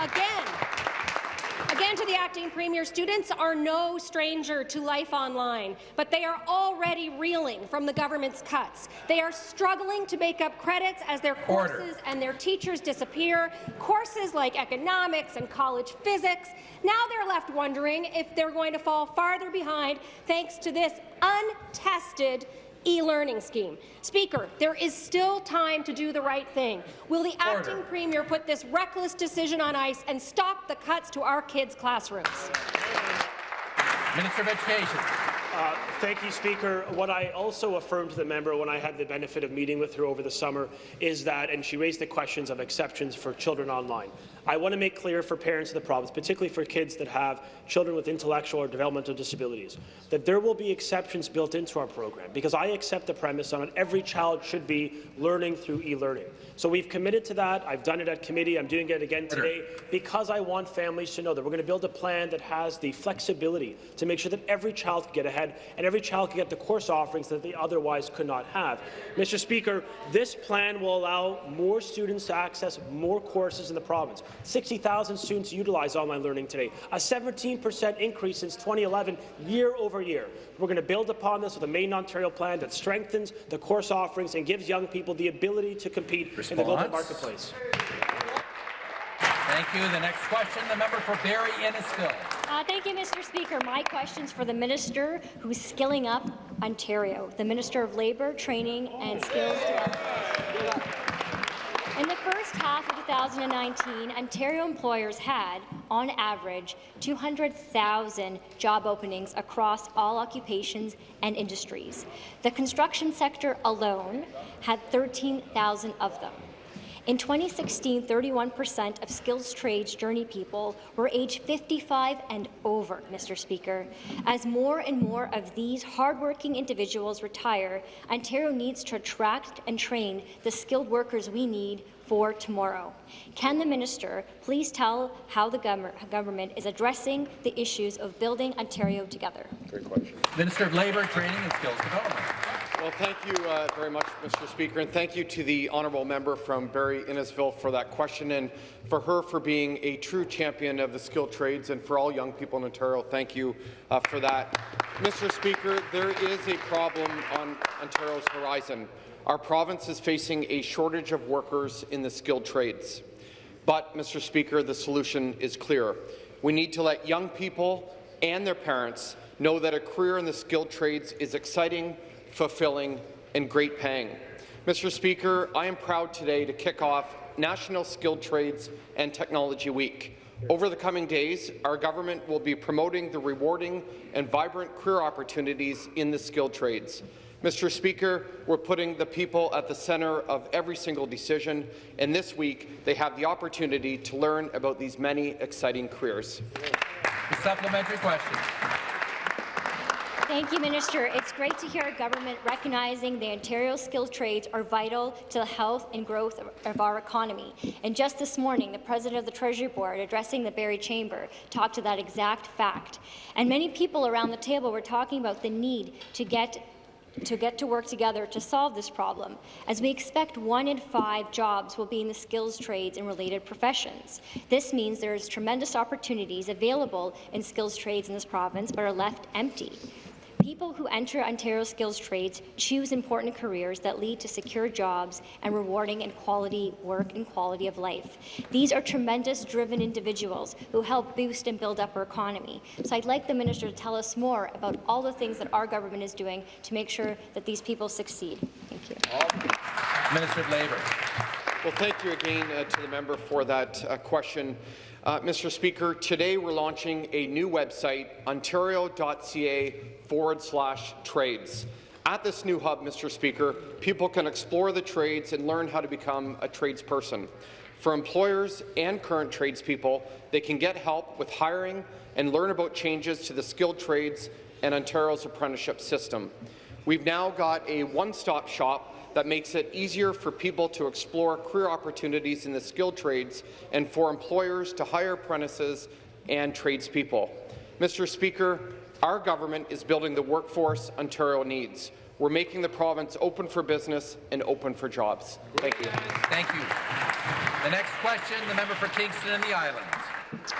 Again, Again, to the acting premier, students are no stranger to life online, but they are already reeling from the government's cuts. They are struggling to make up credits as their Order. courses and their teachers disappear. Courses like economics and college physics. Now they're left wondering if they're going to fall farther behind thanks to this untested e-learning scheme. Speaker, there is still time to do the right thing. Will the acting premier put this reckless decision on ice and stop the cuts to our kids' classrooms? Minister of Education. Uh, thank you, Speaker. What I also affirmed to the member when I had the benefit of meeting with her over the summer is that, and she raised the questions of exceptions for children online. I want to make clear for parents of the province, particularly for kids that have children with intellectual or developmental disabilities, that there will be exceptions built into our program, because I accept the premise that every child should be learning through e-learning. So we've committed to that. I've done it at committee. I'm doing it again today because I want families to know that we're going to build a plan that has the flexibility to make sure that every child can get ahead and every child can get the course offerings that they otherwise could not have. Mr. Speaker, this plan will allow more students to access more courses in the province. 60,000 students utilize online learning today, a 17% increase since 2011, year over year. We're going to build upon this with a Made in Ontario plan that strengthens the course offerings and gives young people the ability to compete in the global marketplace. Thank you. The next question, the member for Barrie Innisfil. Uh, thank you, Mr. Speaker. My question's for the minister who's skilling up Ontario, the Minister of Labour, Training and Skills Development. In the first half of 2019, Ontario employers had, on average, 200,000 job openings across all occupations and industries. The construction sector alone had 13,000 of them. In 2016, 31% of skills trades journey people were aged 55 and over, Mr. Speaker. As more and more of these hardworking individuals retire, Ontario needs to attract and train the skilled workers we need for tomorrow. Can the minister please tell how the government is addressing the issues of building Ontario together? Great question. Minister of Labour, Training and Skills Development. Well, thank you uh, very much, Mr. Speaker, and thank you to the honourable member from Barrie Innisfil for that question, and for her for being a true champion of the skilled trades, and for all young people in Ontario, thank you uh, for that. Mr. Speaker, there is a problem on Ontario's horizon. Our province is facing a shortage of workers in the skilled trades. But, Mr. Speaker, the solution is clear. We need to let young people and their parents know that a career in the skilled trades is exciting, fulfilling, and great paying. Mr. Speaker, I am proud today to kick off National Skilled Trades and Technology Week. Over the coming days, our government will be promoting the rewarding and vibrant career opportunities in the skilled trades. Mr. Speaker, we're putting the people at the centre of every single decision, and this week they have the opportunity to learn about these many exciting careers. The supplementary question. Thank you, Minister. It's great to hear our government recognizing the Ontario skilled trades are vital to the health and growth of, our economy. And just this morning, the President of the Treasury Board, addressing the Barrie Chamber, talked to that exact fact. And many people around the table were talking about the need to get to get to work together to solve this problem, as we expect one in five jobs will be in the skills trades and related professions. This means there is tremendous opportunities available in skills trades in this province but are left empty. People who enter Ontario skills trades choose important careers that lead to secure jobs and rewarding and quality work and quality of life. These are tremendous driven individuals who help boost and build up our economy. So I'd like the minister to tell us more about all the things that our government is doing to make sure that these people succeed. Thank you. Minister of Labour. Well, thank you again uh, to the member for that uh, question. Uh, Mr. Speaker, today we're launching a new website, ontario.ca forward slash trades. At this new hub, Mr. Speaker, people can explore the trades and learn how to become a tradesperson. For employers and current tradespeople, they can get help with hiring and learn about changes to the skilled trades and Ontario's apprenticeship system. We've now got a one-stop shop that makes it easier for people to explore career opportunities in the skilled trades and for employers to hire apprentices and tradespeople. Mr. Speaker, our government is building the workforce Ontario needs. We're making the province open for business and open for jobs. Thank you. Thank you. The next question, the member for Kingston and the Islands.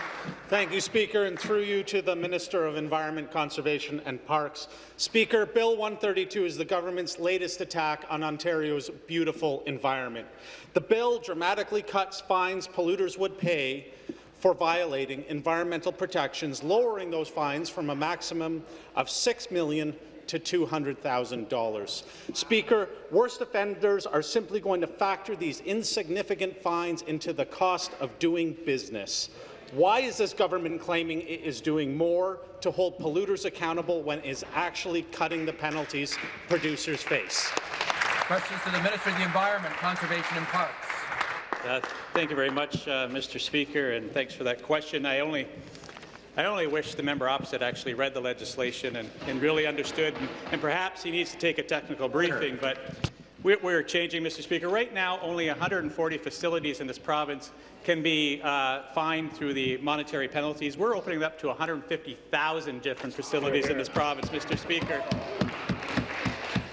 Thank you, Speaker, and through you to the Minister of Environment, Conservation and Parks. Speaker, Bill 132 is the government's latest attack on Ontario's beautiful environment. The bill dramatically cuts fines polluters would pay for violating environmental protections, lowering those fines from a maximum of 6 million to $200,000. Speaker, worst offenders are simply going to factor these insignificant fines into the cost of doing business. Why is this government claiming it is doing more to hold polluters accountable when it is actually cutting the penalties producers face? Questions to the Minister of the Environment, Conservation and Parks. Uh, thank you very much, uh, Mr. Speaker, and thanks for that question. I only, I only wish the member opposite actually read the legislation and, and really understood, and, and, perhaps he needs to take a technical briefing, but we're, changing, Mr. Speaker. Right now, only 140 facilities in this province can be uh, fined through the monetary penalties. We're opening up to 150,000 different facilities in this province, Mr. Speaker.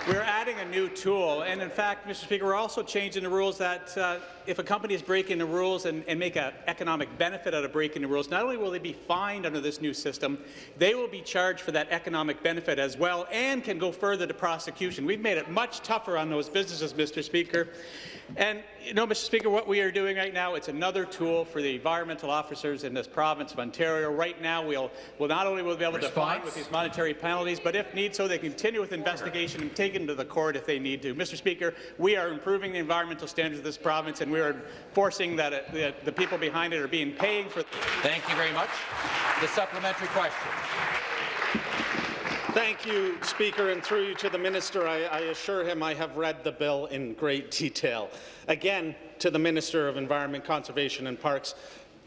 We're adding a new tool, and in fact, Mr. Speaker, we're also changing the rules that uh, if a company is breaking the rules and, and make an economic benefit out of breaking the rules, not only will they be fined under this new system, they will be charged for that economic benefit as well and can go further to prosecution. We've made it much tougher on those businesses, Mr. Speaker. And, you know, Mr. Speaker, what we are doing right now, it's another tool for the environmental officers in this province of Ontario. Right now, we'll, we'll not only will be able Response. to fine with these monetary penalties, but if need so, they continue with investigation and take them to the court if they need to. Mr. Speaker, we are improving the environmental standards of this province, and we are forcing that uh, the, the people behind it are being paying for. Thank you very much. The supplementary question. Thank you, Speaker, and through you to the Minister, I, I, assure him I have read the bill in great detail. Again, to the Minister of Environment, Conservation and Parks,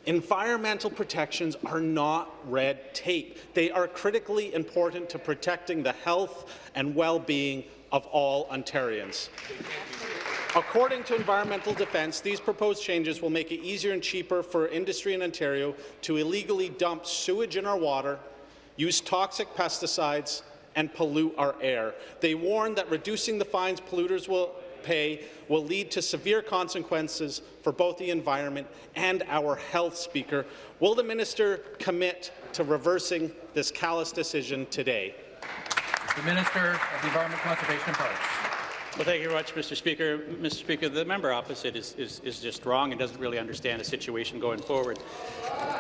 environmental protections are not red tape. They are critically important to protecting the health and well-being of all Ontarians. According to Environmental Defence, these proposed changes will make it easier and cheaper for industry in Ontario to illegally dump sewage in our water use toxic pesticides, and pollute our air. They warn that reducing the fines polluters will pay will lead to severe consequences for both the environment and our health, Speaker. Will the minister commit to reversing this callous decision today? The Minister of the Environment, Conservation and Parks. Well, thank you very much, Mr. Speaker. Mr. Speaker, the member opposite is, is, is just wrong and doesn't really understand the situation going forward.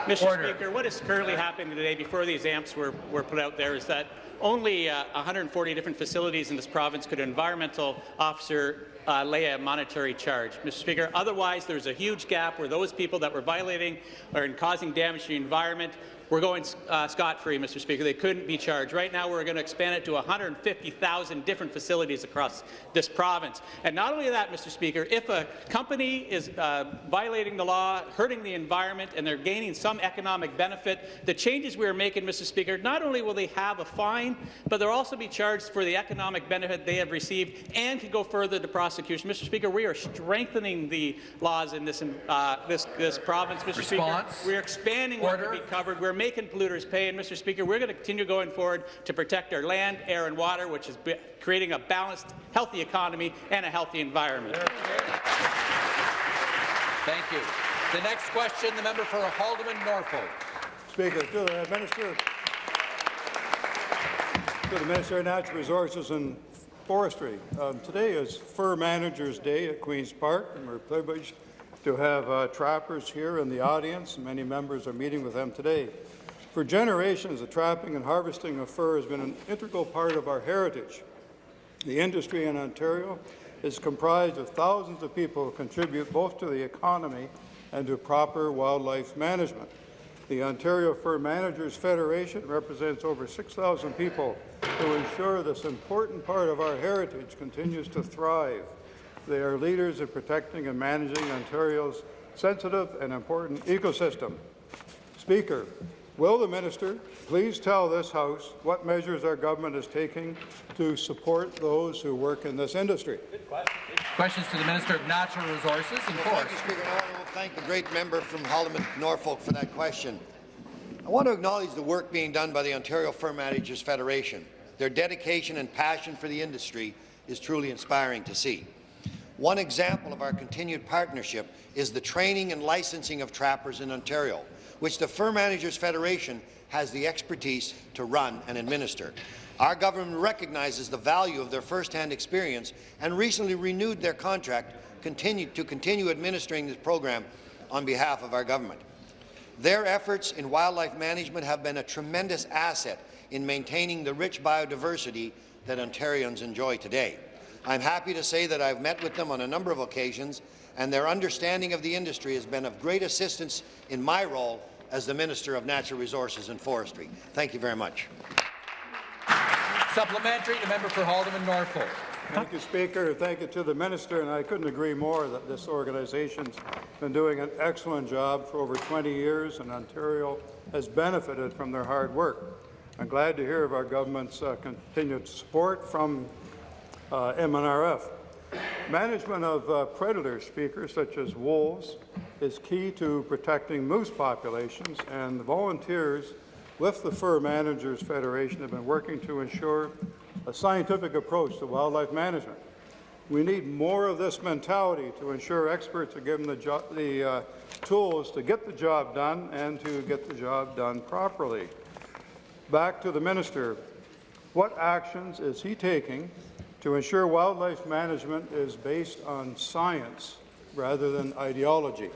Mr. Order. Speaker, what is currently happening today before these AMPs were, were put out there is that only uh, 140 different facilities in this province could an environmental officer uh, lay a monetary charge. Mr. Speaker, otherwise there's a huge gap where those people that were violating or in causing damage to the environment were going uh, scot-free, Mr. Speaker. They couldn't be charged. Right now, we're going to expand it to 150,000 different facilities across this province. And not only that, Mr. Speaker, if a company is uh, violating the law, hurting the environment, and they're gaining some economic benefit, the changes we are making, Mr. Speaker, not only will they have a fine, but they'll also be charged for the economic benefit they have received and can go further to prosecution. Mr. Speaker, we are strengthening the laws in this, uh, this, this province, Mr. Response. Speaker. We're expanding what can be covered. We're making polluters pay. And, Mr. Speaker, we're going to continue going forward to protect our land, air and water, which is creating a balanced, healthy economy and a healthy environment. Thank you. The next question, the member for Haldimand Norfolk. Speaker, to the Minister, to the Minister of Natural Resources and Forestry. Um, today is Fur Managers Day at Queen's Park, and we're privileged to have uh, trappers here in the audience. Many members are meeting with them today. For generations, the trapping and harvesting of fur has been an integral part of our heritage. The industry in Ontario is comprised of thousands of people who contribute both to the economy and to proper wildlife management. The Ontario Fur Managers Federation represents over 6,000 people who ensure this important part of our heritage continues to thrive. They are leaders in protecting and managing Ontario's sensitive and important ecosystem. Speaker, will the minister please tell this House what measures our government is taking to support those who work in this industry? Questions to the Minister of Natural Resources and Well, Forests. thank you, Speaker. I want to thank the great member from Parliament, Norfolk, for that question. I want to acknowledge the work being done by the Ontario Fur Managers Federation. Their dedication and passion for the industry is truly inspiring to see. One example of our continued partnership is the training and licensing of trappers in Ontario, which the Fur Managers Federation has the expertise to run and administer. Our government recognizes the value of their first-hand experience and recently renewed their contract to continue administering this program on behalf of our government. Their efforts in wildlife management have been a tremendous asset in maintaining the rich biodiversity that Ontarians enjoy today. I'm happy to say that I've met with them on a number of occasions, and their understanding of the industry has been of great assistance in my role as the Minister of Natural Resources and Forestry. Thank you very much. Supplementary, the member for Haldimand Norfolk. Thank you, Speaker. Thank you to the minister, and I couldn't agree more that this organization's been doing an excellent job for over 20 years, and Ontario has benefited from their hard work. I'm glad to hear of our government's uh, continued support from uh, MNRF. Management of uh, predators, Speaker, such as wolves, is key to protecting moose populations, and the volunteers with the Fur Managers Federation have been working to ensure a scientific approach to wildlife management. We need more of this mentality to ensure experts are given the, the uh, tools to get the job done and to get the job done properly. Back to the minister. What actions is he taking to ensure wildlife management is based on science rather than ideology?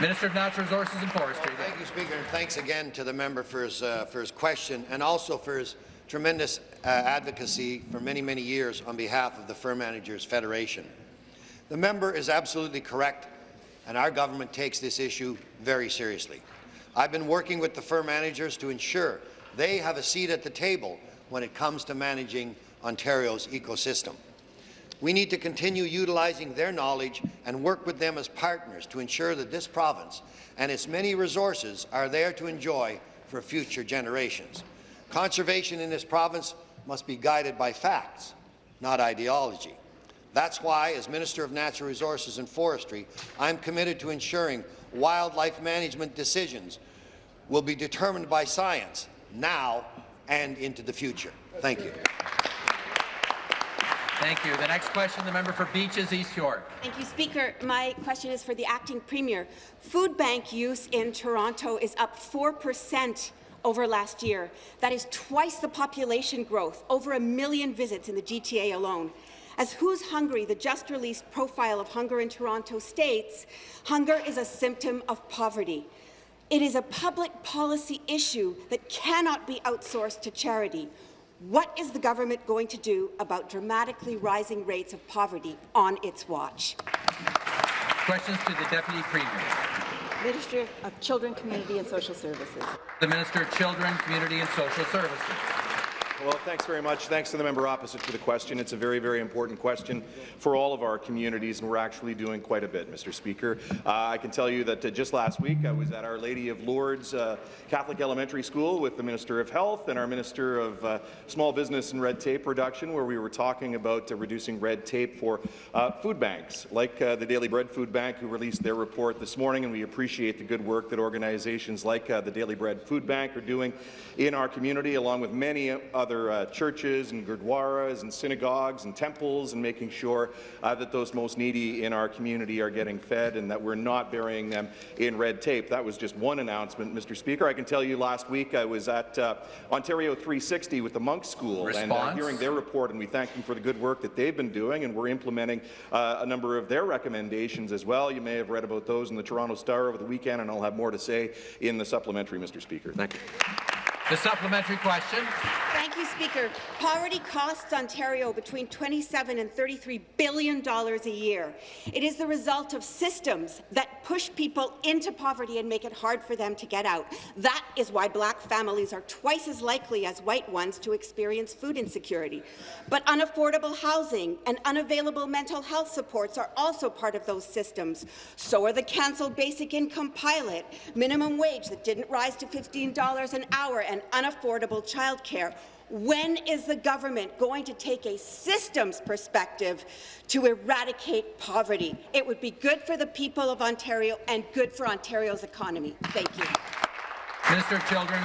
Minister of Natural Resources and Forestry. Thank you, Speaker, and thanks again to the member for his, uh, for his question and also for his tremendous uh, advocacy for many, many years on behalf of the Fur Managers Federation. The member is absolutely correct, and our government takes this issue very seriously. I've been working with the fur managers to ensure they have a seat at the table when it comes to managing Ontario's ecosystem. We need to continue utilizing their knowledge and work with them as partners to ensure that this province and its many resources are there to enjoy for future generations. Conservation in this province must be guided by facts, not ideology. That's why, as Minister of Natural Resources and Forestry, I'm committed to ensuring wildlife management decisions will be determined by science now and into the future. Thank you. Thank you. The next question, the member for Beaches, East York. Thank you, Speaker. My question is for the acting premier. Food bank use in Toronto is up 4 percent over last year. That is twice the population growth, over a million visits in the GTA alone. As Who's Hungry, the just-released profile of hunger in Toronto states, hunger is a symptom of poverty. It is a public policy issue that cannot be outsourced to charity. What is the government going to do about dramatically rising rates of poverty on its watch? Questions to the Deputy Premier. Minister of Children, Community and Social Services. The Minister of Children, Community and Social Services. Well, thanks very much. Thanks to the member opposite for the question. It's a very, very important question for all of our communities, and we're actually doing quite a bit, Mr. Speaker. Uh, I can tell you that uh, just last week I was at Our Lady of Lourdes uh, Catholic Elementary School with the Minister of Health and our Minister of uh, Small Business and Red Tape Reduction, where we were talking about uh, reducing red tape for uh, food banks, like the Daily Bread Food Bank, who released their report this morning, and we appreciate the good work that organizations like the Daily Bread Food Bank are doing in our community, along with many other other uh, churches and gurdwaras and synagogues and temples and making sure uh, that those most needy in our community are getting fed and that we're not burying them in red tape. That was just one announcement, Mr. Speaker. I can tell you last week I was at uh, Ontario 360 with the Munk School Response? and uh, hearing their report, and we thank them for the good work that they've been doing, and we're implementing uh, a number of their recommendations as well. You may have read about those in the Toronto Star over the weekend, and I'll have more to say in the supplementary, Mr. Speaker. Thank you. The supplementary question. Thank you, Speaker. Poverty costs Ontario between 27 and 33 billion dollars a year. It is the result of systems that push people into poverty and make it hard for them to get out. That is why black families are twice as likely as white ones to experience food insecurity. But unaffordable housing and unavailable mental health supports are also part of those systems. So are the cancelled basic income pilot, minimum wage that didn't rise to $15 an hour, and unaffordable childcare. When is the government going to take a systems perspective to eradicate poverty? It would be good for the people of Ontario and good for Ontario's economy. Thank you. Minister of Children,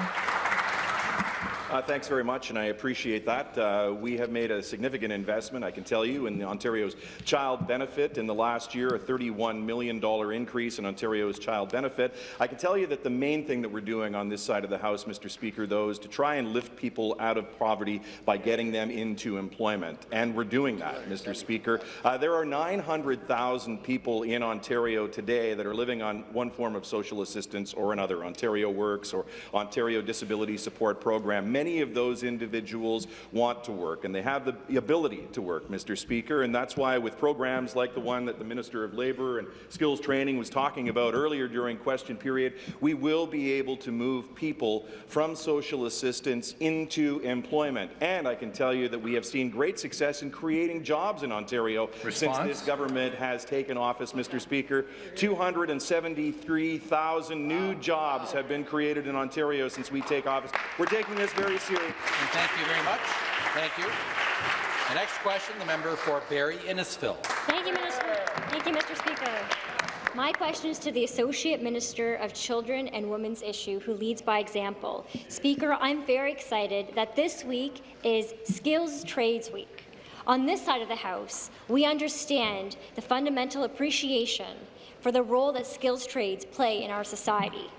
uh, thanks very much, and I appreciate that. Uh, we have made a significant investment, I can tell you, in Ontario's child benefit in the last year, a $31 million increase in Ontario's child benefit. I can tell you that the main thing that we're doing on this side of the House, Mr. Speaker, though, is to try and lift people out of poverty by getting them into employment, and we're doing that, Mr. Speaker. Uh, there are 900,000 people in Ontario today that are living on one form of social assistance or another, Ontario Works or Ontario Disability Support Program many of those individuals want to work, and they have the ability to work, Mr. Speaker, and that's why with programs like the one that the Minister of Labour and Skills Training was talking about earlier during question period, we will be able to move people from social assistance into employment. And I can tell you that we have seen great success in creating jobs in Ontario Response? since this government has taken office, Mr. Speaker. 273,000 new jobs have been created in Ontario since we take office. We're taking this very very serious. And thank you very much. Thank you. The next question, the member for Barrie Innisfil. Thank you, Minister. Thank you, Mr. Speaker. My question is to the Associate Minister of Children and Women's Issue, who leads by example. Speaker, I'm very excited that this week is Skills Trades Week. On this side of the House, we understand the fundamental appreciation for the role that skills trades play in our society.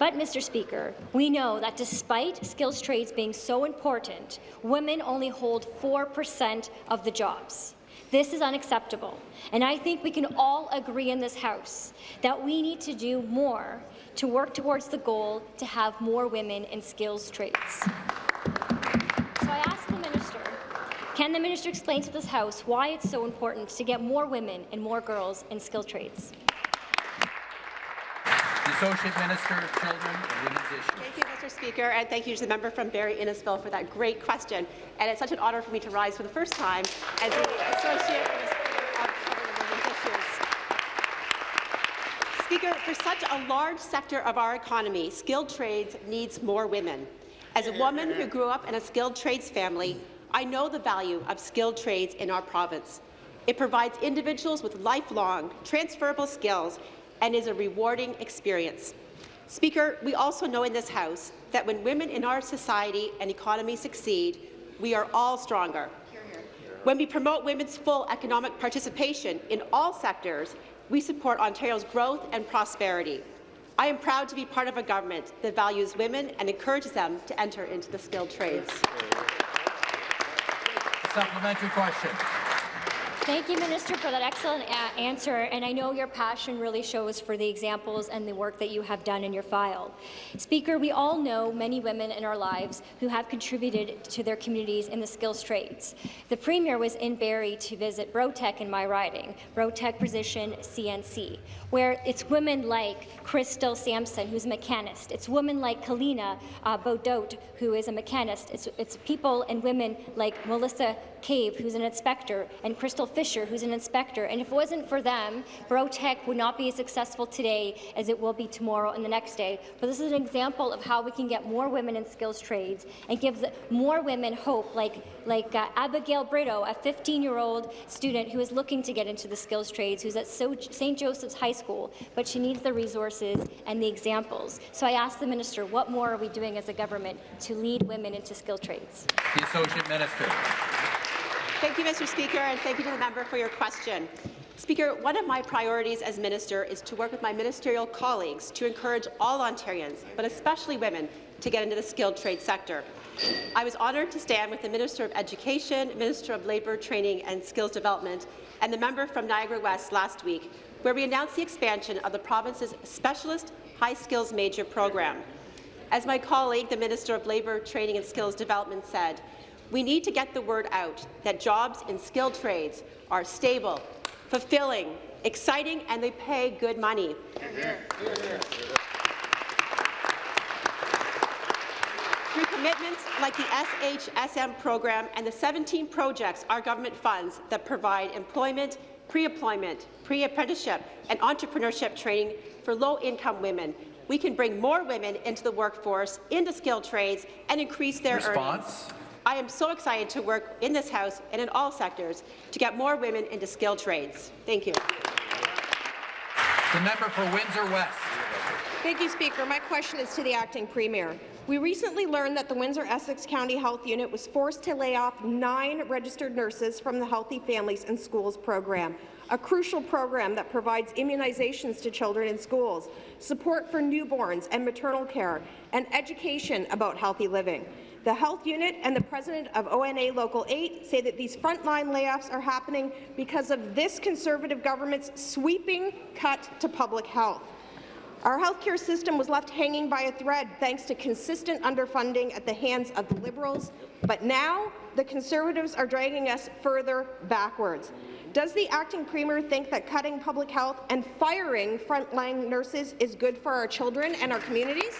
But, Mr. Speaker, we know that despite skills trades being so important, women only hold 4% of the jobs. This is unacceptable, and I think we can all agree in this House that we need to do more to work towards the goal to have more women in skills trades. So I ask the Minister, can the Minister explain to this House why it's so important to get more women and more girls in skilled trades? Associate Minister of Children and Women's Issues. Thank you, Mr. Speaker, and thank you to the member from Barrie Innisfil for that great question. And it's such an honour for me to rise for the first time as the Associate Minister of Children and Women's Issues. Speaker, for such a large sector of our economy, skilled trades needs more women. As a woman who grew up in a skilled trades family, I know the value of skilled trades in our province. It provides individuals with lifelong, transferable skills and is a rewarding experience. Speaker, we also know in this House that when women in our society and economy succeed, we are all stronger. When we promote women's full economic participation in all sectors, we support Ontario's growth and prosperity. I am proud to be part of a government that values women and encourages them to enter into the skilled trades. Supplementary question. Thank you, Minister, for that excellent answer, and I know your passion really shows for the examples and the work that you have done in your file. Speaker, we all know many women in our lives who have contributed to their communities in the skills trades. The Premier was in Barrie to visit Brotech in my riding, Brotech Precision CNC, where it's women like Crystal Sampson, who's a mechanist. It's women like Kalina uh, Bodot, who is a mechanist. It's, it's people and women like Melissa Cave, who's an inspector, and Crystal Fisher, who's an inspector. And if it wasn't for them, Brotech would not be as successful today as it will be tomorrow and the next day. But this is an example of how we can get more women in skills trades and give more women hope, like, like uh, Abigail Brito, a 15-year-old student who is looking to get into the skills trades, who's at St. Joseph's High School, but she needs the resources and the examples. So I asked the minister, what more are we doing as a government to lead women into skilled trades? The Associate Minister. Thank you, Mr. Speaker, and thank you to the member for your question. Speaker, one of my priorities as minister is to work with my ministerial colleagues to encourage all Ontarians, but especially women, to get into the skilled trade sector. I was honoured to stand with the Minister of Education, Minister of Labour, Training and Skills Development, and the member from Niagara West last week, where we announced the expansion of the province's Specialist High Skills Major program. As my colleague, the Minister of Labour, Training and Skills Development said, we need to get the word out that jobs in skilled trades are stable, fulfilling, exciting, and they pay good money. Through commitments like the SHSM program and the 17 projects our government funds that provide employment, pre-employment, pre-apprenticeship, and entrepreneurship training for low-income women, we can bring more women into the workforce, into skilled trades, and increase their Response? earnings. I am so excited to work in this House and in all sectors to get more women into skilled trades. Thank you. The member for Windsor West. Thank you, Speaker. My question is to the acting premier. We recently learned that the Windsor-Essex County Health Unit was forced to lay off nine registered nurses from the Healthy Families and Schools program, a crucial program that provides immunizations to children in schools, support for newborns and maternal care, and education about healthy living. The health unit and the president of ONA Local 8 say that these frontline layoffs are happening because of this Conservative government's sweeping cut to public health. Our healthcare system was left hanging by a thread thanks to consistent underfunding at the hands of the Liberals, but now the Conservatives are dragging us further backwards. Does the acting premier think that cutting public health and firing frontline nurses is good for our children and our communities?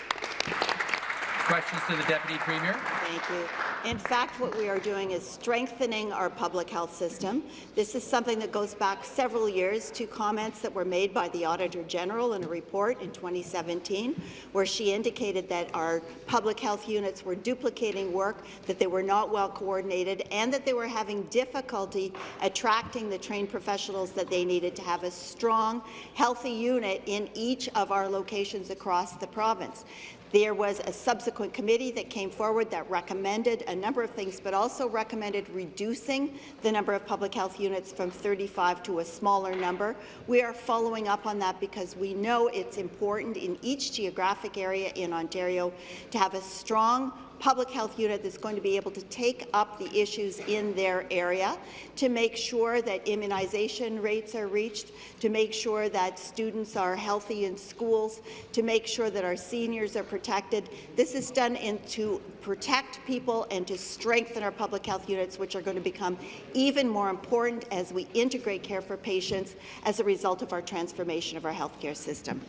Questions to the Deputy Premier. Thank you. In fact, what we are doing is strengthening our public health system. This is something that goes back several years to comments that were made by the Auditor General in a report in 2017, where she indicated that our public health units were duplicating work, that they were not well coordinated, and that they were having difficulty attracting the trained professionals that they needed to have a strong, healthy unit in each of our locations across the province. There was a subsequent committee that came forward that recommended a number of things, but also recommended reducing the number of public health units from 35 to a smaller number. We are following up on that because we know it's important in each geographic area in Ontario to have a strong public health unit that's going to be able to take up the issues in their area, to make sure that immunization rates are reached, to make sure that students are healthy in schools, to make sure that our seniors are protected. This is done to protect people and to strengthen our public health units, which are going to become even more important as we integrate care for patients as a result of our transformation of our healthcare system.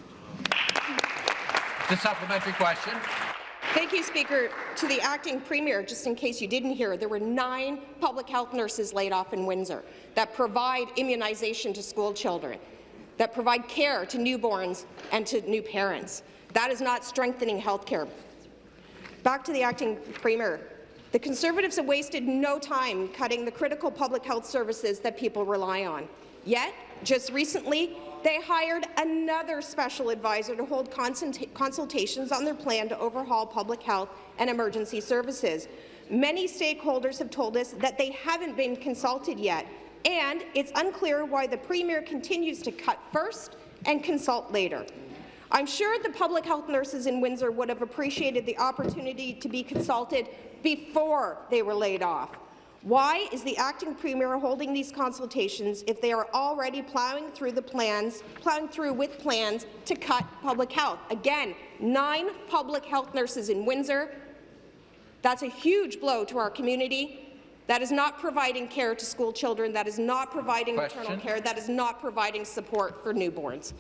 The supplementary question. Thank you, Speaker. To the acting premier, just in case you didn't hear, there were nine public health nurses laid off in Windsor that provide immunization to school children, that provide care to newborns and to new parents. That is not strengthening health care. Back to the acting premier. The Conservatives have wasted no time cutting the critical public health services that people rely on. Yet, just recently, They hired another special advisor to hold consult consultations on their plan to overhaul public health and emergency services. Many stakeholders have told us that they haven't been consulted yet, and it's unclear why the Premier continues to cut first and consult later. I'm sure the public health nurses in Windsor would have appreciated the opportunity to be consulted before they were laid off. Why is the acting premier holding these consultations if they are already plowing through the plans, plowing through with plans to cut public health? Again, nine public health nurses in Windsor. That's a huge blow to our community. That is not providing care to school children. That is not providing Question. maternal care. That is not providing support for newborns.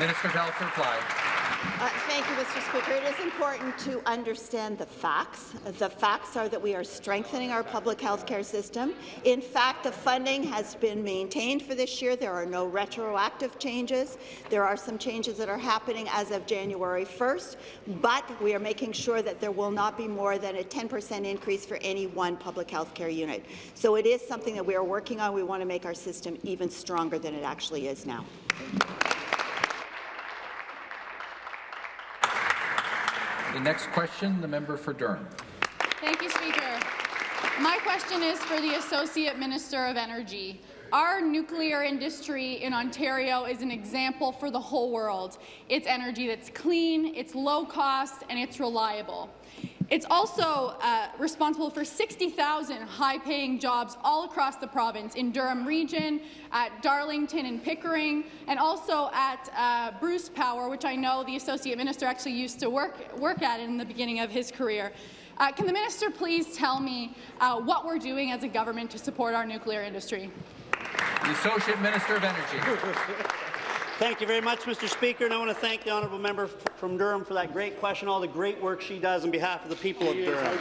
Minister of Health to reply. Uh, Thank you, Mr. Speaker. It is important to understand the facts. The facts are that we are strengthening our public health care system. In fact, the funding has been maintained for this year. There are no retroactive changes. There are some changes that are happening as of January 1st, but we are making sure that there will not be more than a 10% increase for any one public health care unit. So it is something that we are working on. We want to make our system even stronger than it actually is now. The next question, the member for Durham. Thank you, Speaker. My question is for the Associate Minister of Energy. Our nuclear industry in Ontario is an example for the whole world. It's energy that's clean, it's low cost, and it's reliable. It's also uh, responsible for 60,000 high-paying jobs all across the province, in Durham Region, at Darlington and Pickering, and also at uh, Bruce Power, which I know the Associate Minister actually used to work, work at in the beginning of his career. Uh, can the minister please tell me uh, what we're doing as a government to support our nuclear industry? The Associate Minister of Energy. [laughs] Thank you very much, Mr. Speaker, and I want to thank the honourable member from Durham for that great question, all the great work she does on behalf of the people of Durham.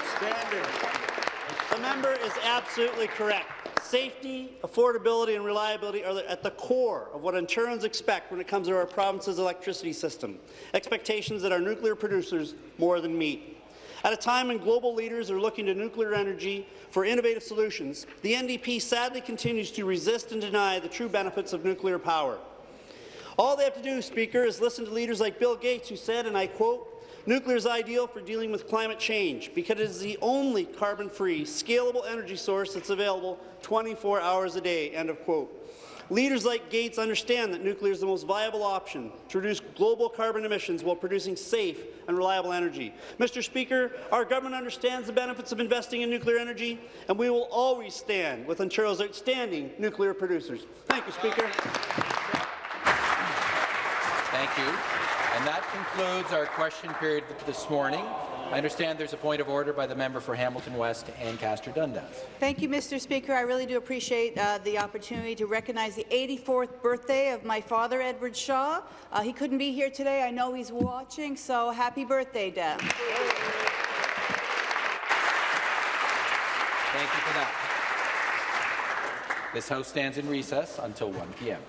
The member is absolutely correct. Safety, affordability and reliability are at the core of what Ontarians expect when it comes to our province's electricity system, expectations that our nuclear producers more than meet. At a time when global leaders are looking to nuclear energy for innovative solutions, the NDP sadly continues to resist and deny the true benefits of nuclear power. All they have to do, Speaker, is listen to leaders like Bill Gates, who said, and I quote, Nuclear is ideal for dealing with climate change because it is the only carbon-free, scalable energy source that's available 24 hours a day. End of quote. Leaders like Gates understand that nuclear is the most viable option to reduce global carbon emissions while producing safe and reliable energy. Mr. Speaker, our government understands the benefits of investing in nuclear energy, and we will always stand with Ontario's outstanding nuclear producers. Thank you, Speaker. Thank you. And that concludes our question period this morning. I understand there's a point of order by the member for Hamilton West Ancaster Dundas. Thank you, Mr. Speaker. I really do appreciate uh, the opportunity to recognize the 84th birthday of my father, Edward Shaw. Uh, he couldn't be here today. I know he's watching, so happy birthday, Dad. Thank you for that. This House stands in recess until 1 p.m.